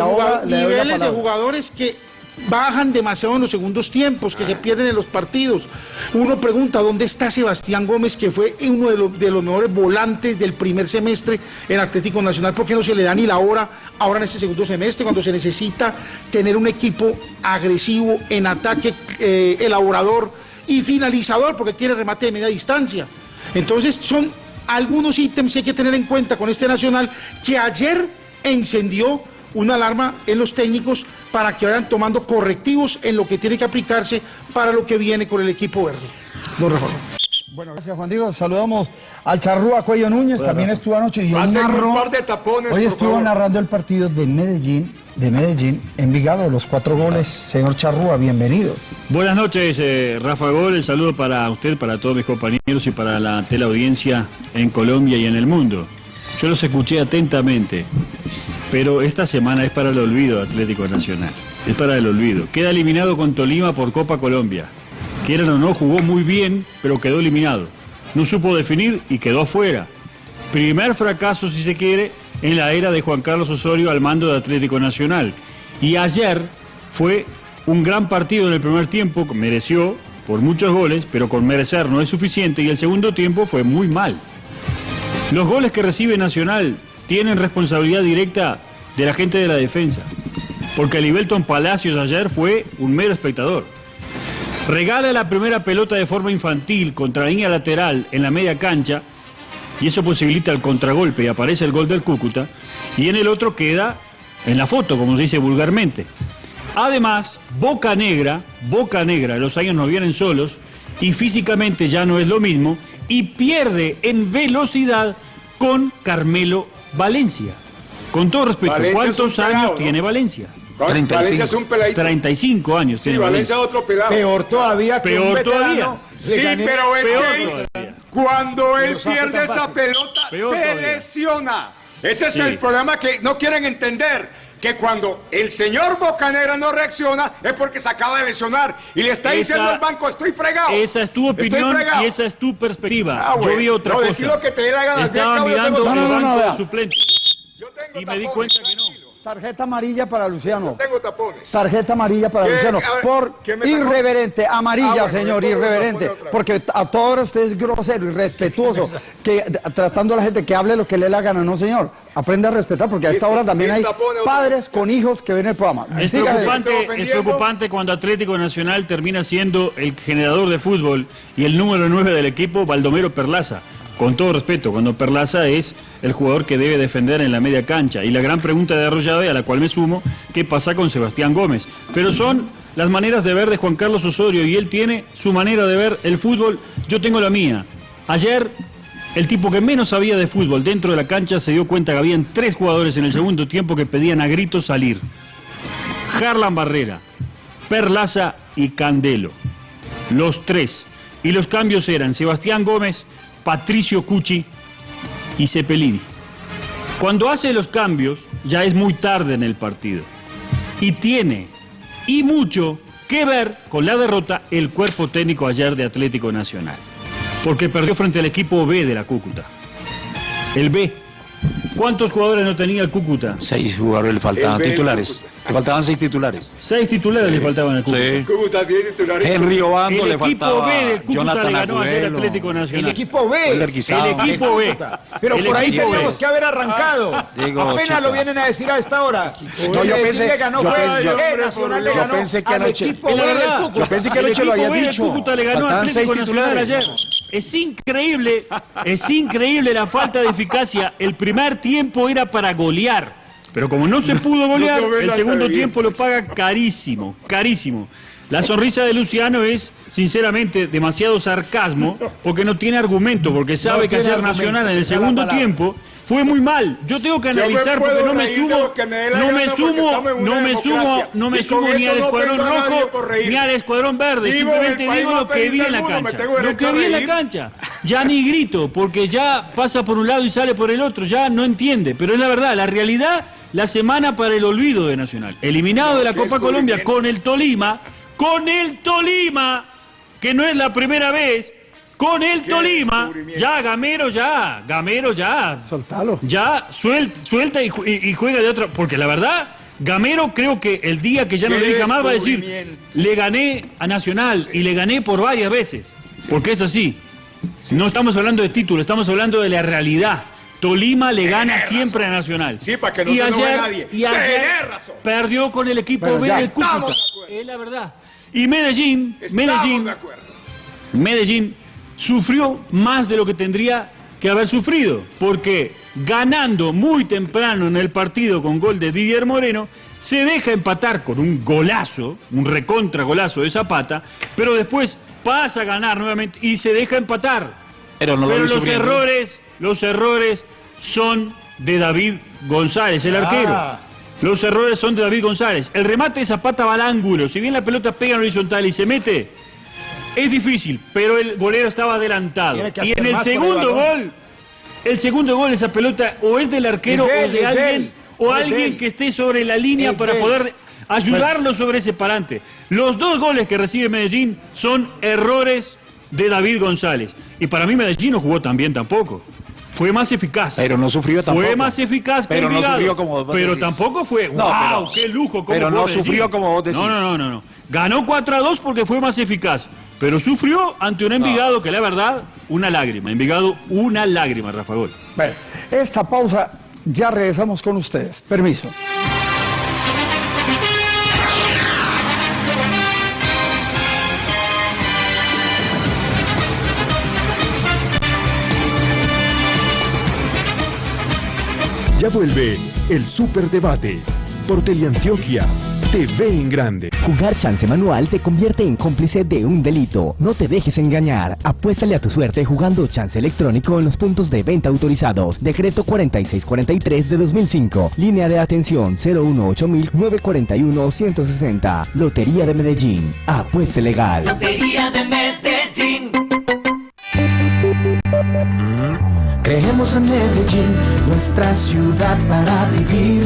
la jugadores que bajan demasiado en los segundos tiempos, que se pierden en los partidos. Uno pregunta, ¿dónde está Sebastián Gómez, que fue uno de los, mejores volantes del primer semestre en Atlético Nacional? ¿Por qué no se le da ni la hora ahora en este segundo semestre, cuando se necesita tener un equipo agresivo en ataque, eh, elaborador y finalizador, porque tiene remate de media distancia? Entonces son algunos ítems que hay que tener en cuenta con este Nacional que ayer encendió una alarma en los técnicos para que vayan tomando correctivos en lo que tiene que aplicarse para lo que viene con el equipo verde. Don Rafael. Bueno, gracias Juan Diego. Saludamos al Charrúa Cuello Núñez, también estuvo anoche y hoy narró, par de tapones, hoy estuvo favor. narrando el partido de Medellín, de Medellín, Envigado, los cuatro goles. Señor Charrúa, bienvenido. Buenas noches, eh, Rafa Gol. El saludo para usted, para todos mis compañeros y para la teleaudiencia en Colombia y en el mundo. Yo los escuché atentamente, pero esta semana es para el olvido Atlético Nacional. Es para el olvido. Queda eliminado con Tolima por Copa Colombia. Quieran o no, jugó muy bien, pero quedó eliminado. No supo definir y quedó afuera. Primer fracaso, si se quiere, en la era de Juan Carlos Osorio al mando de Atlético Nacional. Y ayer fue un gran partido en el primer tiempo, mereció por muchos goles, pero con merecer no es suficiente, y el segundo tiempo fue muy mal. Los goles que recibe Nacional tienen responsabilidad directa de la gente de la defensa, porque Libelton Palacios ayer fue un mero espectador. Regala la primera pelota de forma infantil contra línea lateral en la media cancha y eso posibilita el contragolpe y aparece el gol del Cúcuta y en el otro queda en la foto, como se dice vulgarmente. Además, Boca Negra, Boca Negra, los años no vienen solos y físicamente ya no es lo mismo y pierde en velocidad con Carmelo Valencia. Con todo respeto, Valencia ¿cuántos pelado, años ¿no? tiene Valencia? 35. Valencia es un peladito. 35 años Sí, tiene Valencia Valencia. es otro pelado. Peor todavía que Peor un todavía. Sí, pero es Peor que todavía. cuando él pierde esa pelota, Peor se todavía. lesiona. Ese es Sí. el problema que no quieren entender. Que cuando el señor Bocanera no reacciona es porque se acaba de lesionar y le está Esa- diciendo al banco, estoy fregado. Esa es tu Estoy opinión fregado". y esa es tu perspectiva. Ah, bueno. Yo vi otra No, cosa. lo que te dé la gana. Estaba mirando yo el No, no, banco de suplentes y me di cuenta que. Tarjeta amarilla para Luciano. Tengo tapones. Tarjeta amarilla para ¿Qué? Luciano. Por irreverente. Amarilla, Ah, bueno, señor, irreverente. Porque a todos ustedes es grosero, irrespetuoso. Que, tratando a la gente que hable lo que le dé la gana. No, señor. Aprende a respetar porque a esta hora también hay padres con hijos que ven el programa. Es preocupante, es preocupante cuando Atlético Nacional termina siendo el generador de fútbol y el número 9 del equipo, Baldomero Perlaza. Con todo respeto, cuando Perlaza es el jugador que debe defender en la media cancha. Y la gran pregunta de Arroyave, a la cual me sumo, ¿qué pasa con Sebastián Gómez? Pero son las maneras de ver de Juan Carlos Osorio y él tiene su manera de ver el fútbol, yo tengo la mía. Ayer el tipo que menos sabía de fútbol dentro de la cancha se dio cuenta que habían tres jugadores en el segundo tiempo que pedían a gritos salir. Harlan Barrera, Perlaza y Candelo. Los tres. Y los cambios eran Sebastián Gómez, Patricio Cucci y Cepelini. Cuando hace los cambios, ya es muy tarde en el partido. Y tiene, y mucho, que ver con la derrota el cuerpo técnico ayer de Atlético Nacional. Porque perdió frente al equipo B de la Cúcuta. El B. ¿Cuántos jugadores no tenía el Cúcuta? Seis jugadores le faltaban El titulares. Le faltaban seis titulares. Seis titulares le faltaban al Cúcuta. Sí. Cúcuta tiene titulares. Henry Obando El le equipo faltaba. B del Cúcuta Jonathan le ganó ayer al Agudelo. Atlético El Nacional. equipo B. El equipo B. Pero El por ahí equipo teníamos que haber arrancado. Digo, Apenas chica. lo vienen a decir a esta hora. No, yo pensé- le ganó yo fue pensé- yo- eh, Nacional le yo ganó pensé que al anoche- equipo B del. Cúcuta. Yo pensé que El anoche lo equipo había B del dicho. Cúcuta le ganó Atlético seis Nacional ayer. Es increíble, es increíble la falta de eficacia. El primer tiempo era para golear, pero como no se pudo golear, el segundo tiempo lo paga carísimo, carísimo. La sonrisa de Luciano es, sinceramente, demasiado sarcasmo, porque no tiene argumento, porque sabe que argumento, Nacional en el segundo tiempo fue muy mal. Yo tengo que analizar porque no me sumo, no me sumo, no me sumo, no me sumo ni al escuadrón rojo ni al escuadrón verde. Simplemente digo lo que vi en la cancha. Lo que vi en la cancha. Ya ni grito, porque ya pasa por un lado y sale por el otro. Ya no entiende. Pero es la verdad, la realidad, la semana para el olvido de Nacional. Eliminado de la Copa Colombia con el Tolima, con el Tolima, que no es la primera vez. Con el Tolima, ya, Gamero, ya, Gamero, ya, Soltalo. ya suelta, suelta y, ju- y- y juega de otra. Porque la verdad, Gamero creo que el día que ya no le diga más va a decir, le gané a Nacional y le gané por varias veces. Porque es así. No estamos hablando de título, estamos hablando de la realidad. Tolima le gana siempre a Nacional. Sí, para que no y se ayer, nadie. Y ayer razón. perdió con el equipo Bueno, B ya del Cúcuta. estamos de acuerdo. Es la verdad. Y Medellín, Estamos Medellín, de. Medellín sufrió más de lo que tendría que haber sufrido, porque ganando muy temprano en el partido con gol de Didier Moreno, se deja empatar con un golazo, un recontra golazo de Zapata, pero después pasa a ganar nuevamente y se deja empatar. Pero no lo Pero los sufriendo. errores, los errores son de David González, el arquero. Ah. Los errores son de David González. El remate de Zapata va al ángulo. Si bien la pelota pega en horizontal y se mete, es difícil, pero el golero estaba adelantado. Y en el segundo gol, el segundo gol, esa pelota o es del arquero Es de o él, de alguien, o es alguien que esté sobre la línea Es para poder ayudarlo sobre ese parante. Los dos goles que recibe Medellín son errores de David González. Y para mí Medellín no jugó tan bien tampoco. Fue más eficaz. Pero no sufrió tampoco. Fue más eficaz que Pero no sufrió como vos Pero decís. tampoco fue, No, wow, pero- qué lujo. cómo pero no Medellín". sufrió como vos decís. No, no, no, no, no. Ganó 4 a 2 porque fue más eficaz. Pero sufrió ante un Envigado que la verdad, una lágrima. Envigado, una lágrima, Rafa Gol. Bueno, esta pausa, ya regresamos con ustedes. Permiso. Ya vuelve el Superdebate por Teleantioquia TV en grande. Jugar chance manual te convierte en cómplice de un delito. No te dejes engañar. Apuéstale a tu suerte jugando chance electrónico en los puntos de venta autorizados. Decreto 4643 de 2005. Línea de atención 018-941-160. Lotería de Medellín. Apueste legal. Lotería de Medellín. Creemos en Medellín, nuestra ciudad para vivir,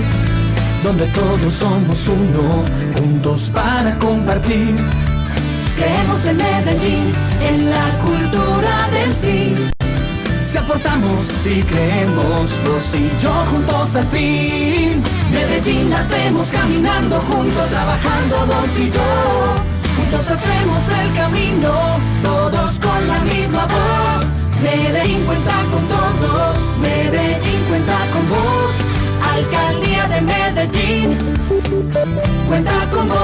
donde todos somos uno, juntos para compartir. Creemos en Medellín, en la cultura del sí. Si aportamos, si creemos, vos y yo juntos al fin. Medellín la hacemos caminando juntos, trabajando vos y yo. Juntos hacemos el camino, todos con la misma voz. Medellín cuenta con todos, Medellín cuenta con vos. Alcaldía cuenta con.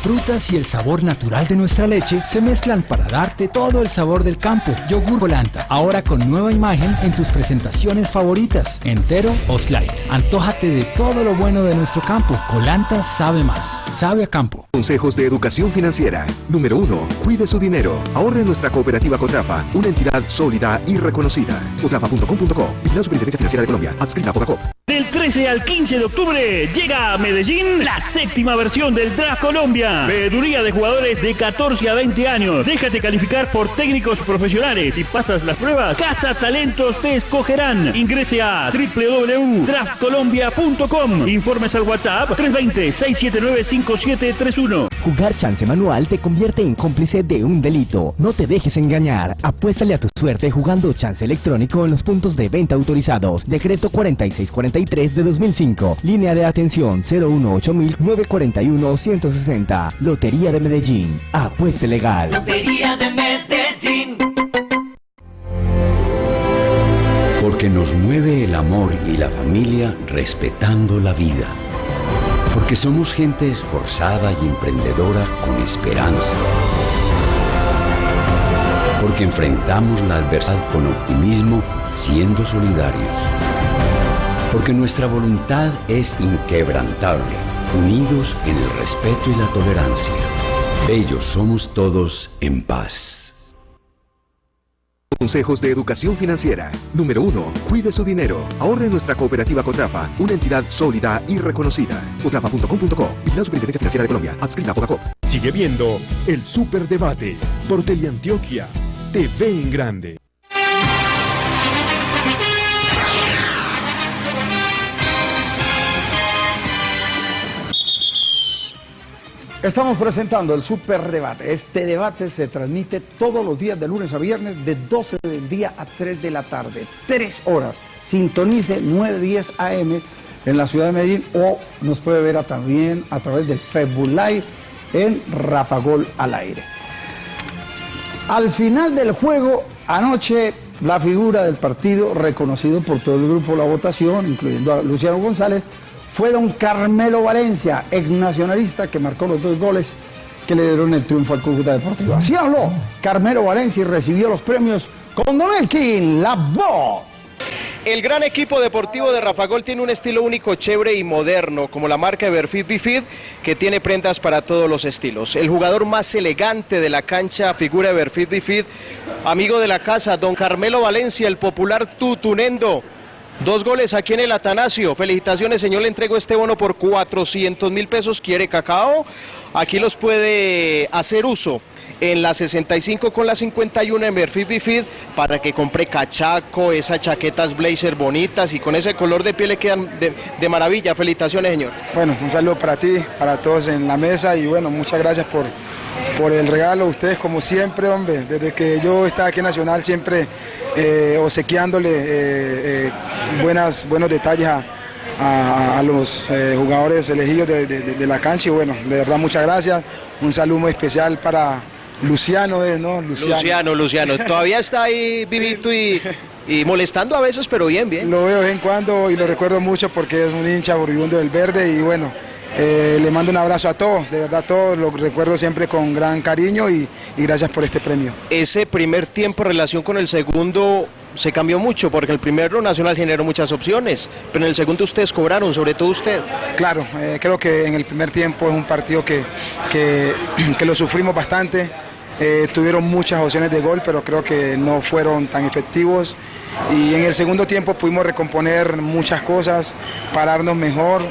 Frutas y el sabor natural de nuestra leche se mezclan para darte todo el sabor del campo. Yogur Volanta, ahora con nueva imagen en tus presentaciones favoritas, entero o slide. Antójate de todo lo bueno de nuestro campo. Colanta sabe más, sabe a campo. Consejos de educación financiera. Número 1. Cuide su dinero. Ahorre nuestra cooperativa Cotrafa, una entidad sólida y reconocida. Cotrafa.com.co. Vigilada Superintendencia Financiera de Colombia. Adscrita a. Del 13 al 15 de octubre llega a Medellín la séptima versión del Draft Colombia. Veeduría de jugadores de 14 a 20 años. Déjate calificar por técnicos profesionales. Si pasas las pruebas, Casa Talentos te escogerán. Ingrese a www.draftcolombia.com. Informes al WhatsApp 320-679-5731. Jugar chance manual te convierte en cómplice de un delito. No te dejes engañar. Apuéstale a tu suerte jugando chance electrónico en los puntos de venta autorizados. Decreto 4643 de 2005. Línea de atención 018-941-160. Lotería de Medellín. Apueste legal. Lotería de Medellín. Porque nos mueve el amor y la familia respetando la vida. Porque somos gente esforzada y emprendedora con esperanza. Porque enfrentamos la adversidad con optimismo siendo solidarios. Porque nuestra voluntad es inquebrantable, unidos en el respeto y la tolerancia. Ellos somos todos en paz. Consejos de educación financiera. Número 1. Cuide su dinero. Ahorre en nuestra cooperativa Cotrafa, una entidad sólida y reconocida. Cotrafa.com.co. Vigilada Superintendencia Financiera de Colombia. Adscrita a Fogacop. Sigue viendo el Superdebate por Teleantioquia. TV en grande. Estamos presentando el Superdebate. Este debate se transmite todos los días de lunes a viernes de 12 del día a 3 de la tarde. Tres horas. Sintonice 910 AM en la ciudad de Medellín o nos puede ver a- también a través del Facebook Live en Rafa Gol al aire. Al final del juego, anoche, la figura del partido, reconocido por todo el grupo la votación, incluyendo a Luciano González, fue don Carmelo Valencia, ex nacionalista, que marcó los dos goles que le dieron el triunfo al Cúcuta Deportivo. Así habló Carmelo Valencia y recibió los premios con Don Elkin, la voz. El gran equipo deportivo de Rafa Gol tiene un estilo único, chévere y moderno, como la marca Everfit Bifid, que tiene prendas para todos los estilos. El jugador más elegante de la cancha, figura Everfit Bifid, amigo de la casa, don Carmelo Valencia, el popular Tutunendo. Dos goles aquí en el Atanasio. Felicitaciones, señor. Le entrego este bono por 400 mil pesos. ¿Quiere cacao? Aquí los puede hacer uso en la 65 con la 51 en Perfil Bifid para que compre cachaco, esas chaquetas blazer bonitas y con ese color de piel le quedan de, de maravilla. Felicitaciones, señor. Bueno, un saludo para ti, para todos en la mesa y bueno, muchas gracias por, por el regalo. Ustedes como siempre, hombre, desde que yo estaba aquí en Nacional siempre eh, obsequiándole eh, eh, buenas, buenos detalles a, a- a los eh, jugadores elegidos de, de- la cancha y bueno, de verdad muchas gracias. Un saludo muy especial para Luciano. ¿no? Luciano, Luciano. Todavía está ahí vivito y, y molestando a veces, pero bien, bien. Lo veo de vez en cuando y lo recuerdo mucho porque es un hincha moribundo del verde y bueno, eh, le mando un abrazo a todos, de verdad todos, lo recuerdo siempre con gran cariño y, y gracias por este premio. Ese primer tiempo en relación con el segundo se cambió mucho porque el primero Nacional generó muchas opciones, pero en el segundo ustedes cobraron, sobre todo usted. Claro, eh, creo que en el primer tiempo es un partido que, que, que lo sufrimos bastante. Eh, tuvieron muchas opciones de gol, pero creo que no fueron tan efectivos. Y en el segundo tiempo pudimos recomponer muchas cosas, pararnos mejor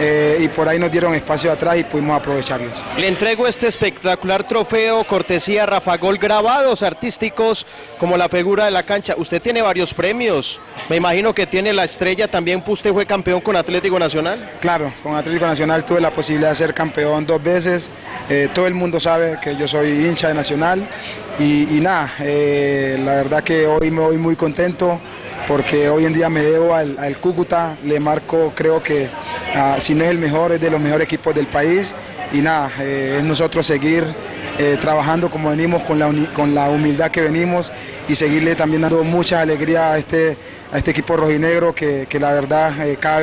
eh, y por ahí nos dieron espacio atrás y pudimos aprovecharlos. Le entrego este espectacular trofeo, cortesía Rafa Gol, grabados artísticos como la figura de la cancha. Usted tiene varios premios, me imagino que tiene la estrella, también usted fue campeón con Atlético Nacional. Claro, con Atlético Nacional tuve la posibilidad de ser campeón dos veces. Eh, todo el mundo sabe que yo soy hincha de Nacional y, nada, eh, la verdad que hoy me voy muy contento porque hoy en día me debo al, al Cúcuta, le marco creo que ah, si no es el mejor, es de los mejores equipos del país. Y nada, eh, es nosotros seguir eh, trabajando como venimos, con la, con la humildad que venimos y seguirle también dando mucha alegría a este, a este equipo rojinegro que, que la verdad cada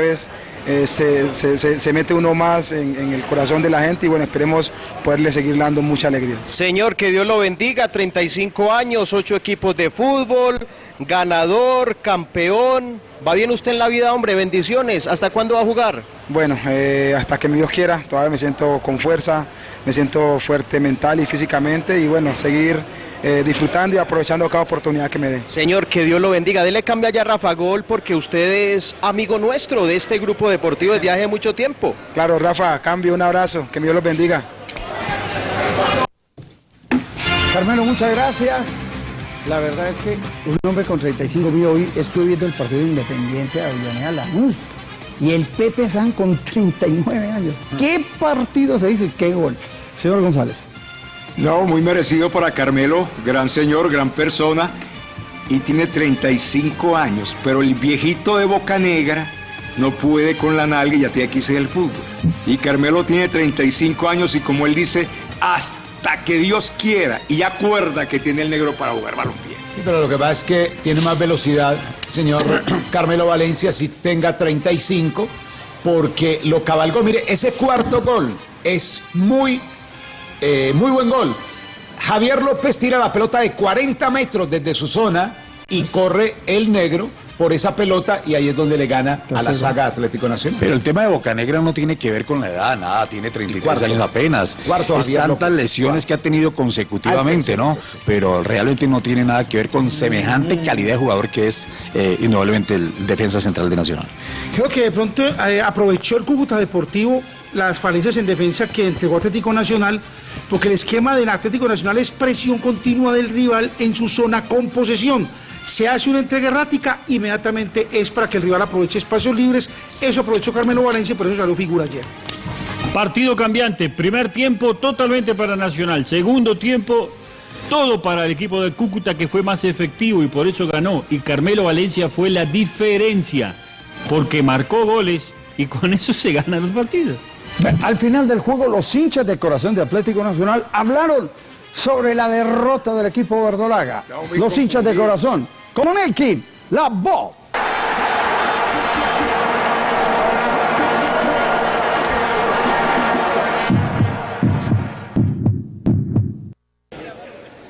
eh, se, se- se- mete uno más en, en el corazón de la gente y bueno, esperemos poderle seguir dando mucha alegría. Señor, que Dios lo bendiga, 35 años, 8 equipos de fútbol, ganador, campeón. Va bien usted en la vida, hombre, bendiciones. ¿Hasta cuándo va a jugar? Bueno, eh, hasta que mi Dios quiera, todavía me siento con fuerza, me siento fuerte mental y físicamente y bueno, seguir eh, disfrutando y aprovechando cada oportunidad que me dé. Señor, que Dios lo bendiga. Dele cambia ya a Rafa Gol porque usted es amigo nuestro de este grupo deportivo desde hace mucho tiempo. Claro, Rafa, cambio, un abrazo, que mi Dios los bendiga. Carmelo, muchas gracias. La verdad es que un hombre con 35 mil, hoy estuve viendo el partido independiente de Avellaneda Lanús. Y el Pepe San con 39 años. ¿Qué partido se dice? ¿Qué gol? Señor González. No, muy merecido para Carmelo, gran señor, gran persona, y tiene 35 años, pero el viejito de Boca Negra no puede con la nalga y ya tiene que irse del fútbol. Y Carmelo tiene 35 años y como él dice, hasta que Dios quiera, y acuerda que tiene el negro para jugar balompié. Sí, pero lo que pasa es que tiene más velocidad, señor Carmelo Valencia, si tenga 35 porque lo cabalgó. Mire, ese cuarto gol es muy, eh, muy buen gol. Javier López tira la pelota de 40 metros desde su zona y corre el negro por esa pelota y ahí es donde le gana a la saga Atlético Nacional. Pero el tema de Bocanegra no tiene que ver con la edad, nada, tiene 33 cuarto. años apenas. Cuarto, es tantas López, lesiones que ha tenido consecutivamente, ¿no? Pero realmente no tiene nada que ver con semejante calidad de jugador que es eh, indudablemente el defensa central de Nacional. Creo que de pronto eh, aprovechó el Cúcuta Deportivo las falencias en defensa que entregó Atlético Nacional, porque el esquema del Atlético Nacional es presión continua del rival en su zona con posesión. Se hace una entrega errática, inmediatamente es para que el rival aproveche espacios libres. Eso aprovechó Carmelo Valencia, por eso salió figura ayer. Partido cambiante, primer tiempo totalmente para Nacional, segundo tiempo todo para el equipo de Cúcuta que fue más efectivo y por eso ganó. Y Carmelo Valencia fue la diferencia, porque marcó goles y con eso se ganan los partidos. Al final del juego, los hinchas de corazón de Atlético Nacional hablaron sobre la derrota del equipo verdolaga. Los hinchas de corazón, como Nelkin, la voz.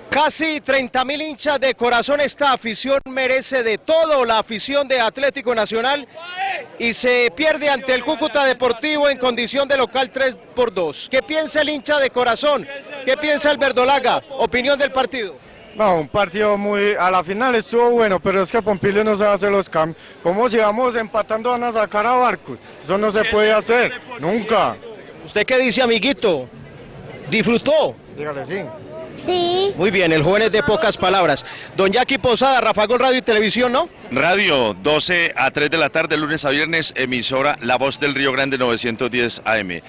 Casi 30 mil hinchas de corazón. Esta afición merece de todo la afición de Atlético Nacional y se pierde ante el Cúcuta Deportivo en condición de local 3 por 2. ¿Qué piensa el hincha de corazón? ¿Qué piensa el Verdolaga? Opinión del partido. No, un partido muy... A la final estuvo bueno, pero es que Pompilio no sabe hacer los cambios. ¿Cómo si vamos empatando van a sacar a Barcos? Eso no se puede hacer, nunca. ¿Usted qué dice, amiguito? ¿Disfrutó? Dígale sí. Sí. Muy bien, el joven es de pocas palabras. Don Jackie Posada, Rafa Gol Radio y Televisión, ¿no? Radio, 12 a 3 de la tarde, lunes a viernes, emisora La Voz del Río Grande 910 AM.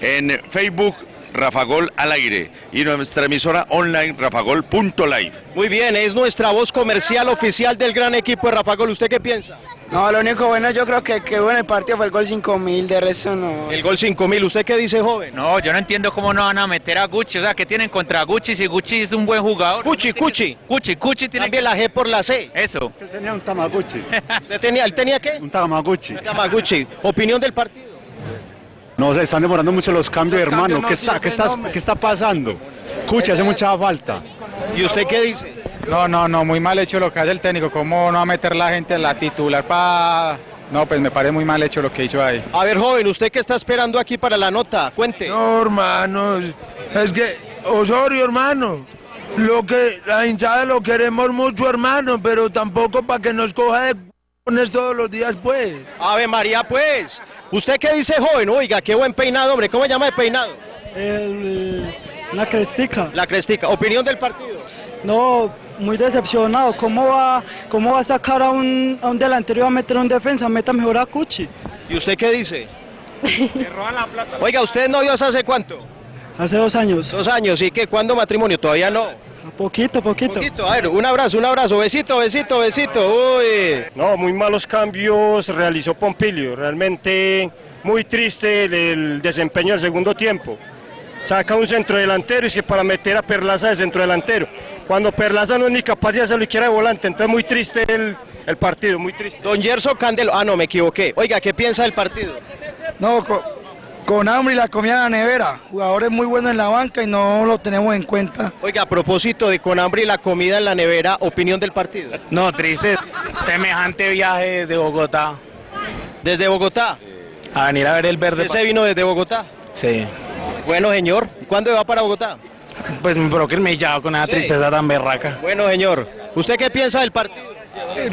En Facebook, Rafa Gol al aire y nuestra emisora online, rafagol.live. Muy bien, es nuestra voz comercial oficial del gran equipo de Rafa Gol. ¿Usted qué piensa? No, lo único bueno yo creo que, que bueno el partido fue el gol 5000, de resto no. El gol 5000, ¿usted qué dice, joven? No, yo no entiendo cómo no van a meter a Gucci, o sea, ¿qué tienen contra Gucci si Gucci es un buen jugador? Cuchi, Cuchi. Cuchi, Cuchi tiene Cambie la G por la C. Eso. Él tenía un Tamaguchi. ¿Usted tenía, él tenía qué? Un Tamaguchi. Tamaguchi. Opinión del partido. No, se están demorando mucho los cambios, Esos hermano. cambios no ¿Qué está, qué, está. ¿Qué está pasando? Cuchi, hace mucha falta. ¿Y usted qué dice? No, no, no, muy mal hecho lo que hace el técnico. ¿Cómo no va a meter la gente en la titular para.? No, pues me parece muy mal hecho lo que hizo ahí. A ver, joven, ¿usted qué está esperando aquí para la nota? Cuente. No, hermanos, es que Osorio, hermano, lo que la hinchada lo queremos mucho, hermano, pero tampoco para que nos coja de todos los días, pues. Ave María, pues. ¿Usted qué dice, joven? Oiga, qué buen peinado, hombre. ¿Cómo se llama el peinado? la crestica. La crestica. Opinión del partido. No, muy decepcionado. ¿Cómo va, cómo va a sacar a un, a un delantero y va a meter a un defensa? Meta mejor a Cuchi. ¿Y usted qué dice? Oiga, ¿usted no vio hace cuánto? Hace dos años. Dos años, ¿y qué? ¿Cuándo matrimonio? Todavía no. Poquito, poquito. Poquito. A ver, un abrazo, un abrazo. Besito, besito, besito. Uy. No, muy malos cambios realizó Pompilio. Realmente muy triste el, el desempeño del segundo tiempo. Saca un centro delantero y es que para meter a Perlaza de centro delantero. Cuando Perlaza no es ni capaz de hacerlo y quiera de volante. Entonces muy triste el, el partido, muy triste. Don Gerson Candelo. Ah, no, me equivoqué. Oiga, ¿qué piensa del partido? No, con, hambre y la comida en la nevera. Jugadores muy buenos en la banca y no lo tenemos en cuenta. Oiga, a propósito de con hambre y la comida en la nevera, opinión del partido. No, triste. Semejante viaje desde Bogotá. ¿Desde Bogotá? A venir a ver el verde. ¿Ese vino desde Bogotá? Sí. Bueno, señor. ¿Cuándo va para Bogotá? Pues me el mellado con esa Sí. tristeza tan berraca. Bueno, señor. ¿Usted qué piensa del partido?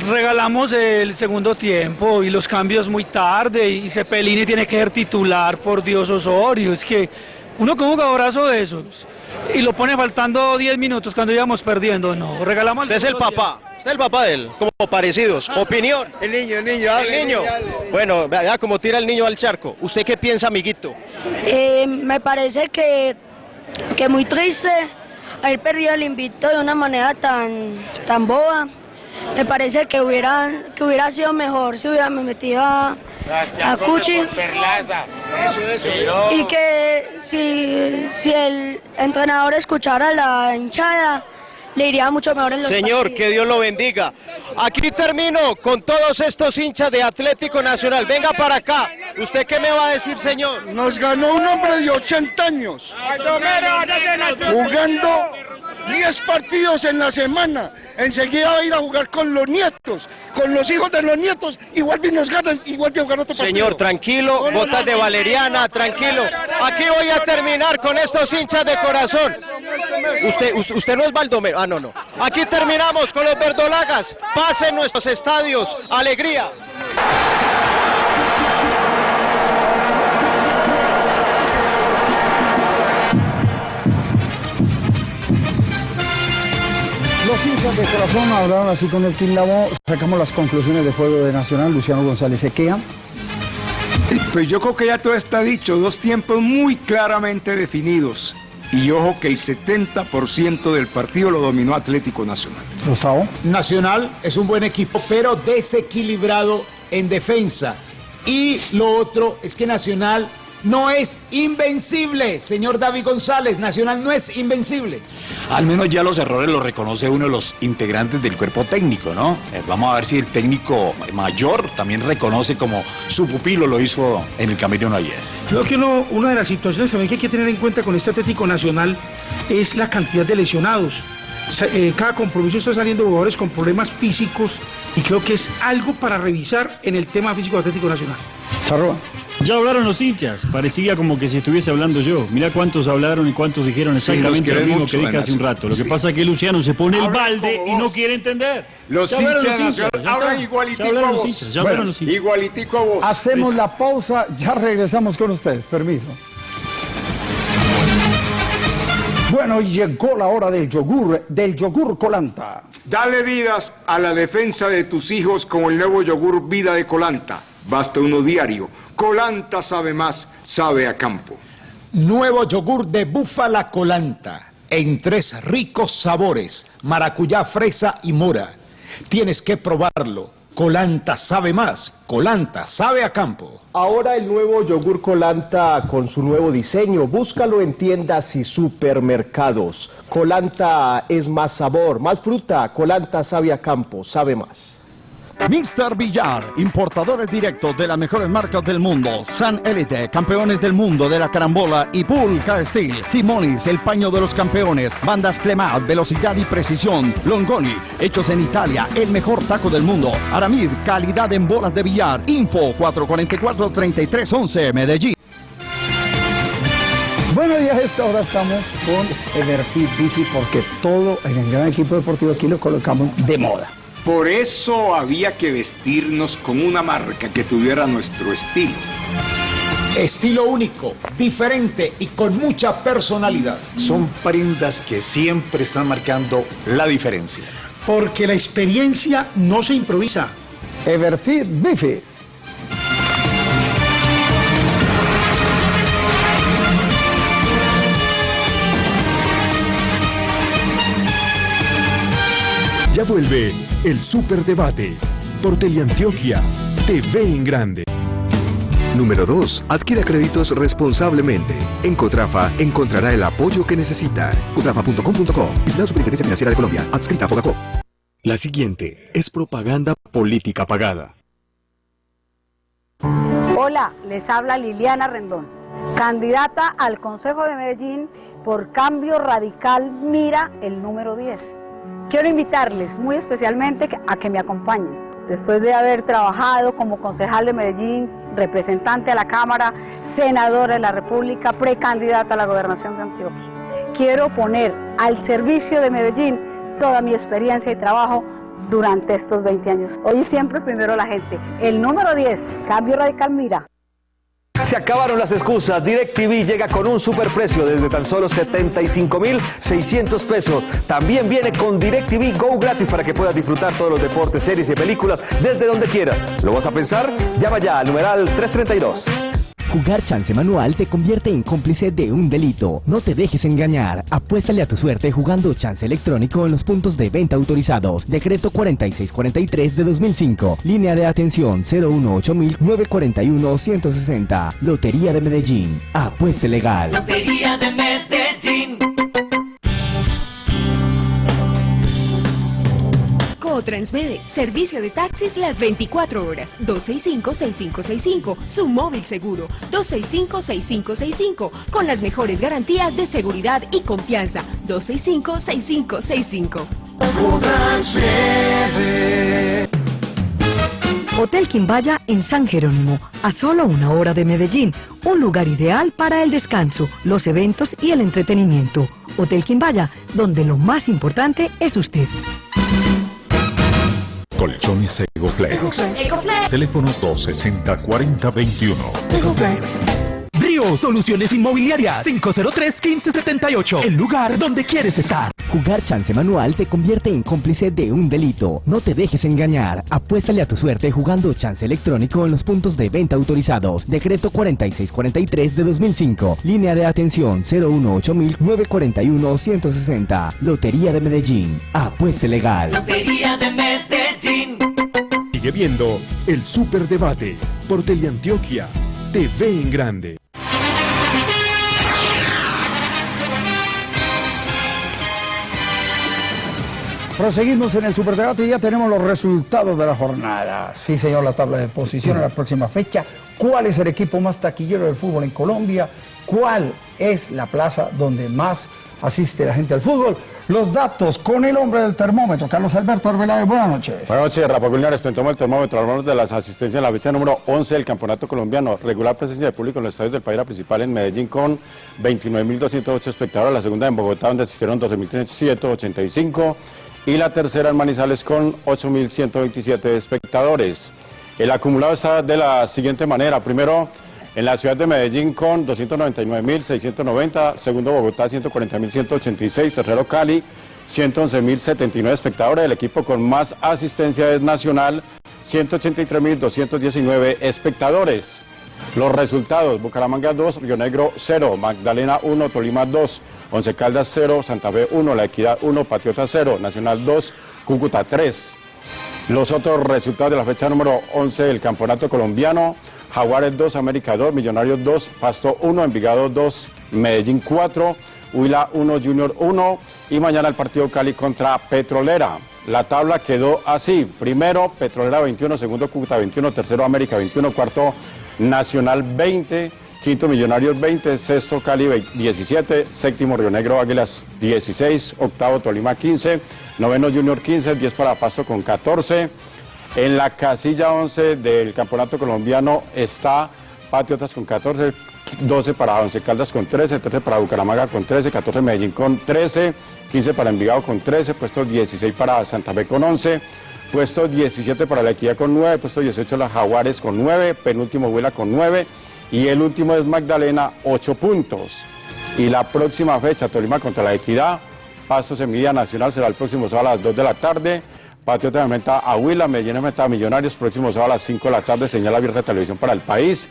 Regalamos el segundo tiempo y los cambios muy tarde y Cepelini tiene que ser titular, por Dios Osorio. Es que uno con un jugadorazo de esos y lo pone faltando 10 minutos cuando íbamos perdiendo. No, regalamos Usted es el papá. Usted es el papá de él. Como parecidos. Opinión. El niño, el niño, El niño. Bueno, vea cómo tira el niño al charco. ¿Usted qué piensa, amiguito? Eh, me parece que, que muy triste haber perdido el invito de una manera tan, tan boba. Me parece que hubiera, que hubiera sido mejor si hubiera metido a, a Cuchi y que si, si el entrenador escuchara a la hinchada le iría mucho mejor en los Señor, partidos. que Dios lo bendiga. Aquí termino con todos estos hinchas de Atlético Nacional. Venga para acá. ¿Usted qué me va a decir, señor? Nos ganó un hombre de 80 años, jugando 10 partidos en la semana. Enseguida va a ir a jugar con los nietos, con los hijos de los nietos, vuelve y nos ganan, vuelve a jugar otro partido. Señor, tranquilo, botas de valeriana, tranquilo. Aquí voy a terminar con estos hinchas de corazón. Usted, usted, usted no es Baldomero. Ah, no, no. Aquí terminamos con los verdolagas. Pasen nuestros estadios. Alegría. Los hinchas de corazón hablaron así con el Quilabo. Sacamos las conclusiones de juego de Nacional. Luciano González Sequea. Pues yo creo que ya todo está dicho, dos tiempos muy claramente definidos. Y ojo que el 70% del partido lo dominó Atlético Nacional. Gustavo. Nacional es un buen equipo, pero desequilibrado en defensa. Y lo otro es que Nacional no es invencible, señor David González. Nacional no es invencible. Al menos ya los errores los reconoce uno de los integrantes del cuerpo técnico, ¿no? Eh, vamos a ver si el técnico mayor también reconoce como su pupilo lo hizo en el camerino ayer. Creo que uno- una de las situaciones también que hay que tener en cuenta con este Atlético Nacional es la cantidad de lesionados. Eh, cada compromiso está saliendo jugadores con problemas físicos y creo que es algo para revisar en el tema físico de Atlético Nacional. Ya hablaron los hinchas, parecía como que si estuviese hablando yo. Mira cuántos hablaron y cuántos dijeron exactamente lo mismo que dije hace un rato. Lo que Sí. pasa es que Luciano se pone el balde y no quiere entender. Los Ya hinchas los ya está. igualitico Ya a los vos. hinchas, ya hablaron Bueno, los hinchas. Igualitico a vos. Hacemos la pausa, ya regresamos con ustedes. Permiso. Bueno, y llegó la hora del yogur, del yogur colanta. Dale vidas a la defensa de tus hijos con el nuevo yogur Vida de Colanta. Basta uno diario. Colanta sabe más, sabe a campo. Nuevo yogur de búfala colanta, en tres ricos sabores, maracuyá, fresa y mora. Tienes que probarlo. Colanta sabe más, Colanta sabe a campo. Ahora el nuevo yogur Colanta con su nuevo diseño. Búscalo en tiendas y supermercados. Colanta es más sabor, más fruta. Colanta sabe a campo, sabe más. Mr. Villar, importadores directos de las mejores marcas del mundo. San Elite, campeones del mundo de la carambola y Pulca Steel. Simonis, el paño de los campeones. Bandas Clemat, velocidad y precisión. Longoni, hechos en Italia, el mejor taco del mundo. Aramid, calidad en bolas de billar. Info 444-3311, Medellín. Bueno, y a esta hora estamos con Everfit Bifi porque todo en el gran equipo deportivo aquí lo colocamos de moda. Por eso había que vestirnos con una marca que tuviera nuestro estilo. Estilo único, diferente y con mucha personalidad. Son prendas que siempre están marcando la diferencia. Porque la experiencia no se improvisa. Everfit Bifi. Ya vuelve el Superdebate por Teleantioquia TV en Grande. Número 2. Adquiera créditos responsablemente. En Cotrafa encontrará el apoyo que necesita. Cotrafa.com.co. La Superintendencia Financiera de Colombia. Adscrita a Fogacop. La siguiente es propaganda política pagada. Hola, les habla Liliana Rendón, candidata al Consejo de Medellín por Cambio Radical Mira el número 10. Quiero invitarles muy especialmente a que me acompañen. Después de haber trabajado como concejal de Medellín, representante a la Cámara, senadora de la República, precandidata a la gobernación de Antioquia, quiero poner al servicio de Medellín toda mi experiencia y trabajo durante estos 20 años. Hoy siempre primero la gente. El número 10, Cambio Radical Mira. Se acabaron las excusas. DirecTV llega con un superprecio desde tan solo 75,600 pesos. También viene con DirecTV Go gratis para que puedas disfrutar todos los deportes, series y películas desde donde quieras. ¿Lo vas a pensar? Llama ya al numeral 332. Jugar chance manual te convierte en cómplice de un delito. No te dejes engañar. Apuéstale a tu suerte jugando chance electrónico en los puntos de venta autorizados. Decreto 4643 de 2005. Línea de atención 018-941-160. Lotería de Medellín. Apueste legal. Lotería de Medellín. O Transmede, servicio de taxis las 24 horas, 265-6565, su móvil seguro, 265-6565, con las mejores garantías de seguridad y confianza, 265-6565. Hotel Quimbaya en San Jerónimo, a solo una hora de Medellín, un lugar ideal para el descanso, los eventos y el entretenimiento. Hotel Quimbaya, donde lo más importante es usted. Colchones Egoflex. Teléfono 260-4021. Río Soluciones Inmobiliarias 503-1578. El lugar donde quieres estar. Jugar chance manual te convierte en cómplice de un delito. No te dejes engañar. Apuéstale a tu suerte jugando chance electrónico en los puntos de venta autorizados. Decreto 4643 de 2005. Línea de atención 018-941-160. Lotería de Medellín. Apueste legal. Lotería de Medellín. Sigue viendo el Superdebate por Teleantioquia. TV en grande. Proseguimos en el Superdebate y ya tenemos los resultados de la jornada. Sí, señor, la tabla de posiciones, la próxima fecha. ¿Cuál es el equipo más taquillero del fútbol en Colombia? ¿Cuál es la plaza donde más asiste la gente al fútbol? Los datos con el hombre del termómetro, Carlos Alberto Arbeláez. Buenas noches. Buenas noches, Rafa Culinares. Tomamos el termómetro. Hablamos de las asistencias en la fecha número 11 del Campeonato Colombiano. Regular presencia de público en los estadios del país, la principal en Medellín con 29.208 espectadores. La segunda en Bogotá, donde asistieron 12.385. Y la tercera en Manizales con 8.127 espectadores. El acumulado está de la siguiente manera. Primero, en la ciudad de Medellín con 299.690, segundo Bogotá 140.186, tercero Cali 111.079 espectadores, el equipo con más asistencia es Nacional 183.219 espectadores. Los resultados, Bucaramanga 2, Río Negro 0, Magdalena 1, Tolima 2, Once Caldas 0, Santa Fe 1, La Equidad 1, Patriota 0, Nacional 2, Cúcuta 3. Los otros resultados de la fecha número 11 del Campeonato Colombiano, Jaguares 2, América 2, Millonarios 2, Pasto 1, Envigado 2, Medellín 4, Huila 1, Junior 1 y mañana el partido Cali contra Petrolera. La tabla quedó así, primero Petrolera 21, segundo Cúcuta 21, tercero América 21, cuarto Nacional 20, quinto Millonarios 20, sexto Cali 17, séptimo Río Negro Águilas 16, octavo Tolima 15, noveno Junior 15, 10 para Pasto con 14. En la casilla 11 del Campeonato Colombiano está Patriotas con 14, 12 para Once Caldas con 13, 13 para Bucaramanga con 13, 14 Medellín con 13, 15 para Envigado con 13, puesto 16 para Santa Fe con 11, puesto 17 para La Equidad con 9, puesto 18 la Jaguares con 9, penúltimo Huela con 9 y el último es Magdalena 8 puntos. Y la próxima fecha, Tolima contra La Equidad, Paso Semilla Nacional será el próximo sábado a las 2 de la tarde. Patriota Meta a Huila, Medellín de a Millonarios, próximo sábado a las 5 de la tarde, señal abierta de televisión para el país.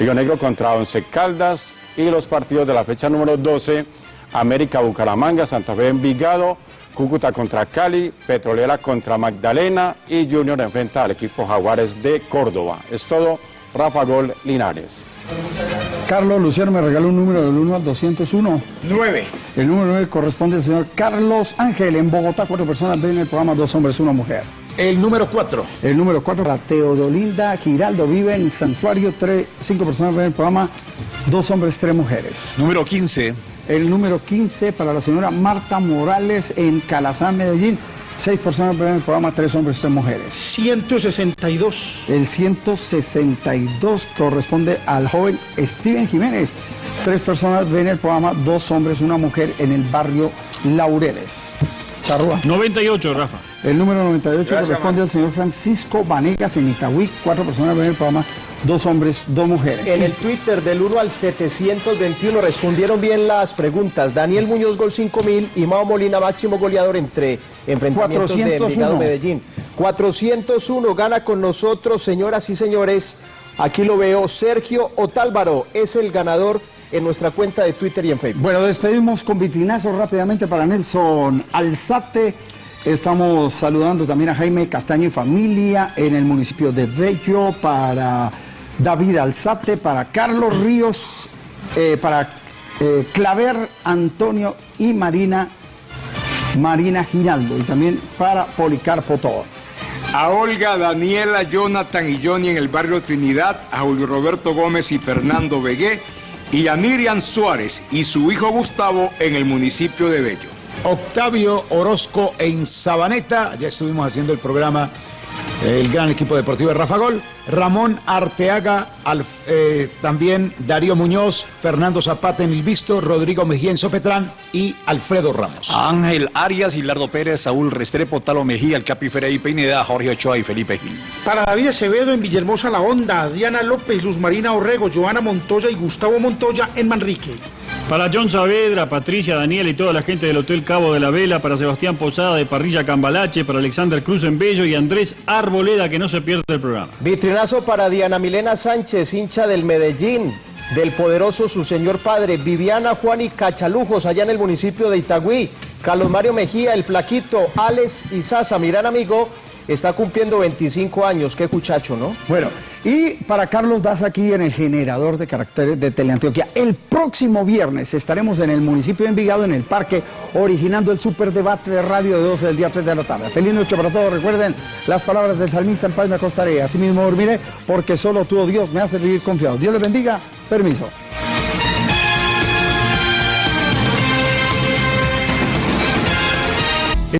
Río Negro contra Once Caldas y los partidos de la fecha número 12, América Bucaramanga, Santa Fe Envigado, Cúcuta contra Cali, Petrolera contra Magdalena y Junior enfrenta al equipo Jaguares de Córdoba. Es todo, Rafa Gol Linares. Carlos Luciano me regaló un número del 1 al 201. 9. El número 9 corresponde al señor Carlos Ángel. En Bogotá, cuatro personas ven el programa Dos Hombres, Una Mujer. El número 4. El número 4, la Teodolinda Giraldo vive en Santuario. Tres, cinco personas ven el programa Dos Hombres, Tres Mujeres. Número 15. El número 15 para la señora Marta Morales en Calazán, Medellín. Seis personas ven el programa Tres Hombres, Tres Mujeres. 162. El 162 corresponde al joven Steven Jiménez. Tres personas ven el programa Dos Hombres, Una Mujer en el barrio Laureles. Charrúa. 98, Rafa. El número 98 Gracias, corresponde al señor Francisco Vanegas en Itagüí. Cuatro personas ven el programa Dos Hombres, Dos Mujeres. En el Twitter del 1 al 721 respondieron bien las preguntas. Daniel Muñoz, gol 5000 y Mao Molina, máximo goleador entre enfrentamientos de 401. Envigado Medellín. 401 gana con nosotros, señoras y señores. Aquí lo veo, Sergio Otálvaro es el ganador en nuestra cuenta de Twitter y en Facebook. Bueno, despedimos con vitrinazo rápidamente para Nelson Alzate. Estamos saludando también a Jaime Castaño y familia en el municipio de Bello, para David Alzate, para Carlos Ríos, eh, para eh, Claver, Antonio y Marina Marina Giraldo y también para Policarpo Toro. A Olga, Daniela, Jonathan y Johnny en el barrio Trinidad, a Julio Roberto Gómez y Fernando Vegué, y a Miriam Suárez y su hijo Gustavo en el municipio de Bello. Octavio Orozco en Sabaneta, ya estuvimos haciendo el programa, el gran equipo deportivo de Rafa Gol, Ramón Arteaga, Alf- eh, también Darío Muñoz, Fernando Zapata en El Visto, Rodrigo Mejía en Sopetrán y Alfredo Ramos. Ángel Arias, Gilardo Pérez, Saúl Restrepo, Talo Mejía, el Capi Ferey Pineda, Jorge Ochoa y Felipe Gil. Para David Acevedo en Villahermosa La Honda, Adriana López, Luz Marina Orrego, Joana Montoya y Gustavo Montoya en Manrique. Para John Saavedra, Patricia, Daniel y toda la gente del Hotel Cabo de la Vela, para Sebastián Posada de Parrilla Cambalache, para Alexander Cruz en Bello y Andrés Arboleda, que no se pierde el programa. Vitrinazo para Diana Milena Sánchez, hincha del Medellín, del poderoso su señor padre, Viviana Juan y Cachalujos, allá en el municipio de Itagüí. Carlos Mario Mejía, el flaquito, Alex y Sasa, mi gran amigo, está cumpliendo 25 años. Qué cuchacho, ¿no? Bueno, y para Carlos Daza aquí en el generador de caracteres de Teleantioquia, el próximo viernes estaremos en el municipio de Envigado, en el parque, originando el superdebate de radio de 12 del día 3 de la tarde. Feliz noche para todos. Recuerden las palabras del salmista, en paz me acostaré, así mismo dormiré, porque solo tú, oh Dios, me hace vivir confiado. Dios les bendiga. Permiso.